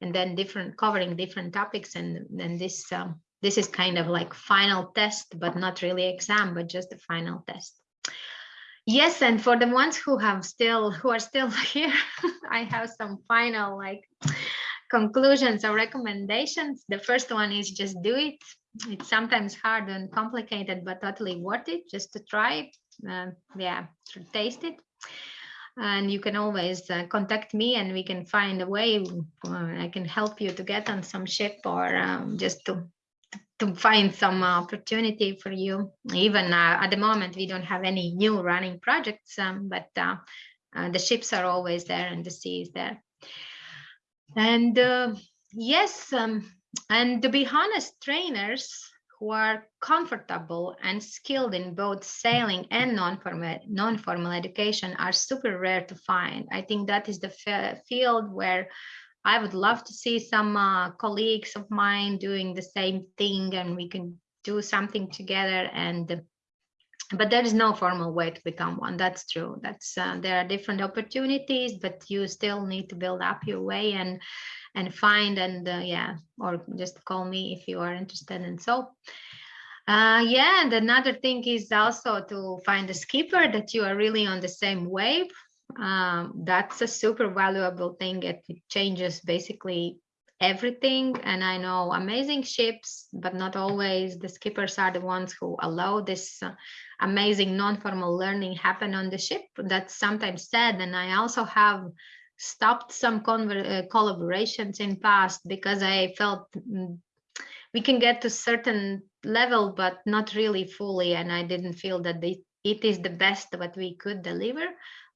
and then different covering different topics. And then this um, this is kind of like final test, but not really exam, but just the final test. Yes, and for the ones who have still who are still here, I have some final like conclusions or recommendations. The first one is just do it. It's sometimes hard and complicated, but totally worth it just to try it. Uh, yeah, to taste it. And you can always uh, contact me and we can find a way. Uh, I can help you to get on some ship or um, just to to find some opportunity for you. Even uh, at the moment, we don't have any new running projects, um, but uh, uh, the ships are always there and the sea is there. And yes, um, and to be honest, trainers who are comfortable and skilled in both sailing and non-formal non-formal education are super rare to find. I think that is the field where I would love to see some uh, colleagues of mine doing the same thing and we can do something together and but there is no formal way to become one that's true that's uh, there are different opportunities but you still need to build up your way and and find and uh, yeah or just call me if you are interested and so. Uh, yeah and another thing is also to find a skipper that you are really on the same wave. Um, that's a super valuable thing. It changes basically everything. And i know amazing ships but not always the skippers are the ones who allow this uh, amazing non-formal learning happen on the ship. That's sometimes said and i also have stopped some uh, collaborations in past because i felt mm, we can get to certain level but not really fully and i didn't feel that they, it is the best what we could deliver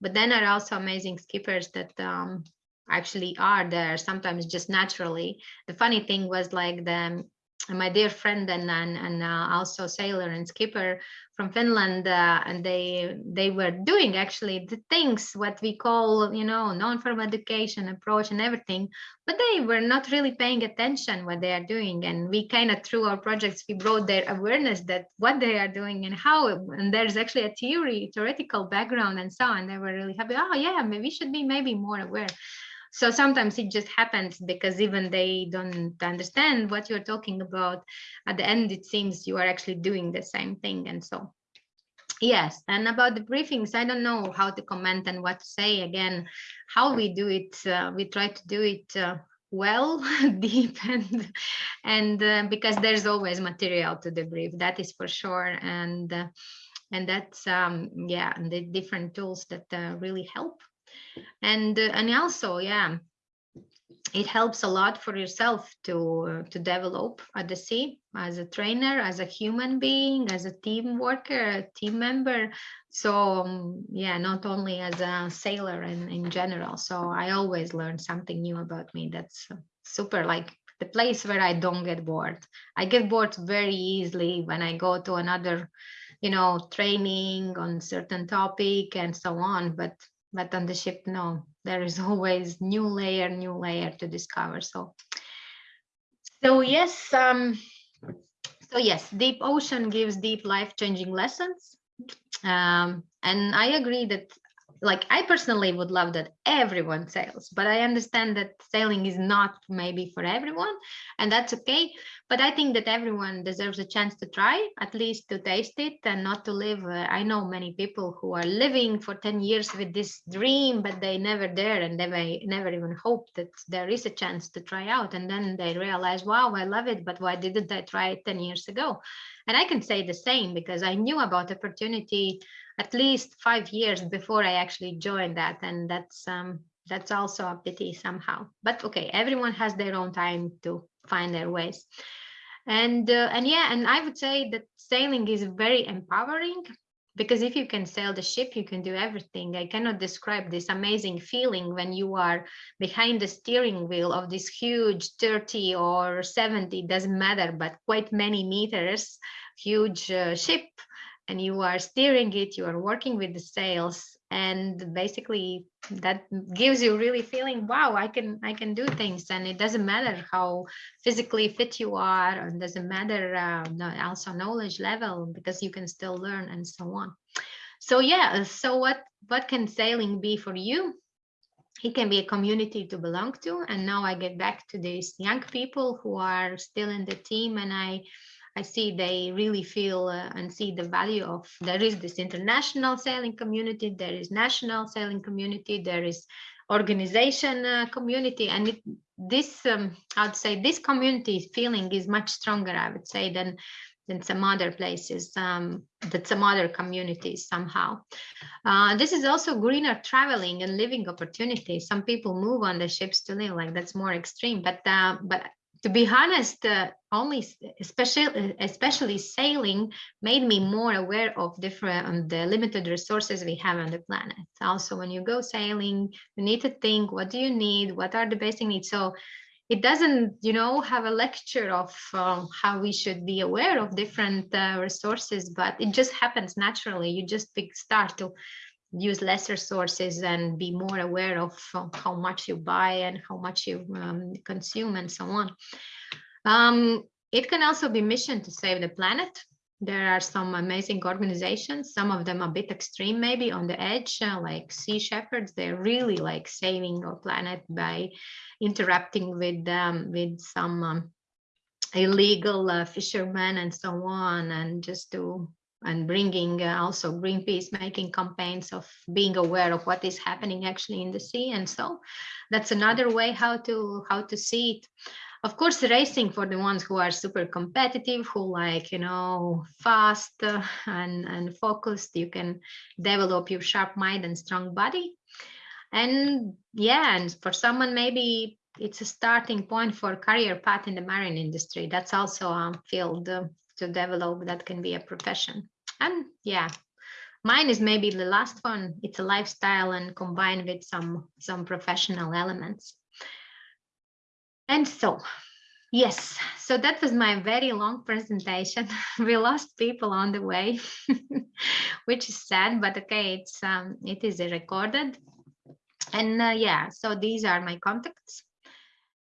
but then are also amazing skippers that um, actually are there sometimes just naturally. The funny thing was like the my dear friend and and, and uh, also sailor and skipper from Finland, uh, and they they were doing actually the things what we call you know non-formal education approach and everything, but they were not really paying attention what they are doing, and we kind of through our projects we brought their awareness that what they are doing and how, and there's actually a theory theoretical background and so on. They were really happy. Oh yeah, maybe we should be maybe more aware so sometimes it just happens because even they don't understand what you're talking about. At the end it seems you are actually doing the same thing and so. Yes and about the briefings i don't know how to comment and what to say. Again how we do it uh, we try to do it uh, well deep and and uh, because there's always material to debrief that is for sure. And uh, and that's um yeah the different tools that uh, really help and uh, and also yeah it helps a lot for yourself to uh, to develop at the sea as a trainer as a human being as a team worker a team member. So um, yeah not only as a sailor and in general. So i always learn something new about me that's super like the place where i don't get bored. I get bored very easily when i go to another you know training on certain topic and so on but but on the ship no there is always new layer new layer to discover. So so yes um so yes deep ocean gives deep life-changing lessons. Um and i agree that like I personally would love that everyone sails, but I understand that sailing is not maybe for everyone, and that's okay. But I think that everyone deserves a chance to try, at least to taste it and not to live. Uh, I know many people who are living for 10 years with this dream, but they never dare and they never even hope that there is a chance to try out. And then they realize, wow, I love it, but why didn't I try it 10 years ago? And I can say the same because I knew about opportunity at least five years before I actually joined that. And that's um, that's also a pity somehow. But okay, everyone has their own time to find their ways. And uh, and yeah, and I would say that sailing is very empowering because if you can sail the ship, you can do everything. I cannot describe this amazing feeling when you are behind the steering wheel of this huge 30 or 70, doesn't matter, but quite many meters, huge uh, ship and you are steering it, you are working with the sails and basically that gives you really feeling, wow, I can I can do things and it doesn't matter how physically fit you are and doesn't matter uh, also knowledge level because you can still learn and so on. So yeah, so what what can sailing be for you? it can be a community to belong to. And now I get back to these young people who are still in the team and I I see they really feel uh, and see the value of there is this international sailing community, there is national sailing community, there is organization uh, community, and it, this um, I'd say this community feeling is much stronger, I would say, than than some other places, um, that some other communities somehow. Uh, this is also greener traveling and living opportunities. Some people move on the ships to live, like that's more extreme, but uh, but to be honest, uh, only especially especially sailing made me more aware of different um, the limited resources we have on the planet. Also, when you go sailing, you need to think: what do you need? What are the basic needs? So it doesn't, you know, have a lecture of uh, how we should be aware of different uh, resources, but it just happens naturally. You just start to use lesser sources and be more aware of how much you buy and how much you um, consume and so on. Um, it can also be mission to save the planet. There are some amazing organizations, some of them a bit extreme, maybe on the edge, uh, like Sea Shepherds. They're really like saving our planet by interacting with um, with some um, illegal uh, fishermen and so on, and just to and bringing uh, also Greenpeace making campaigns of being aware of what is happening actually in the sea. And so that's another way how to how to see it. Of course, racing for the ones who are super competitive, who like, you know, fast uh, and, and focused, you can develop your sharp mind and strong body. And yeah, and for someone, maybe it's a starting point for career path in the marine industry. That's also a field uh, to develop that can be a profession and yeah. Mine is maybe the last one. It's a lifestyle and combined with some some professional elements. And so yes. So that was my very long presentation. We lost people on the way which is sad but okay it's um it is recorded. And uh, yeah so these are my contacts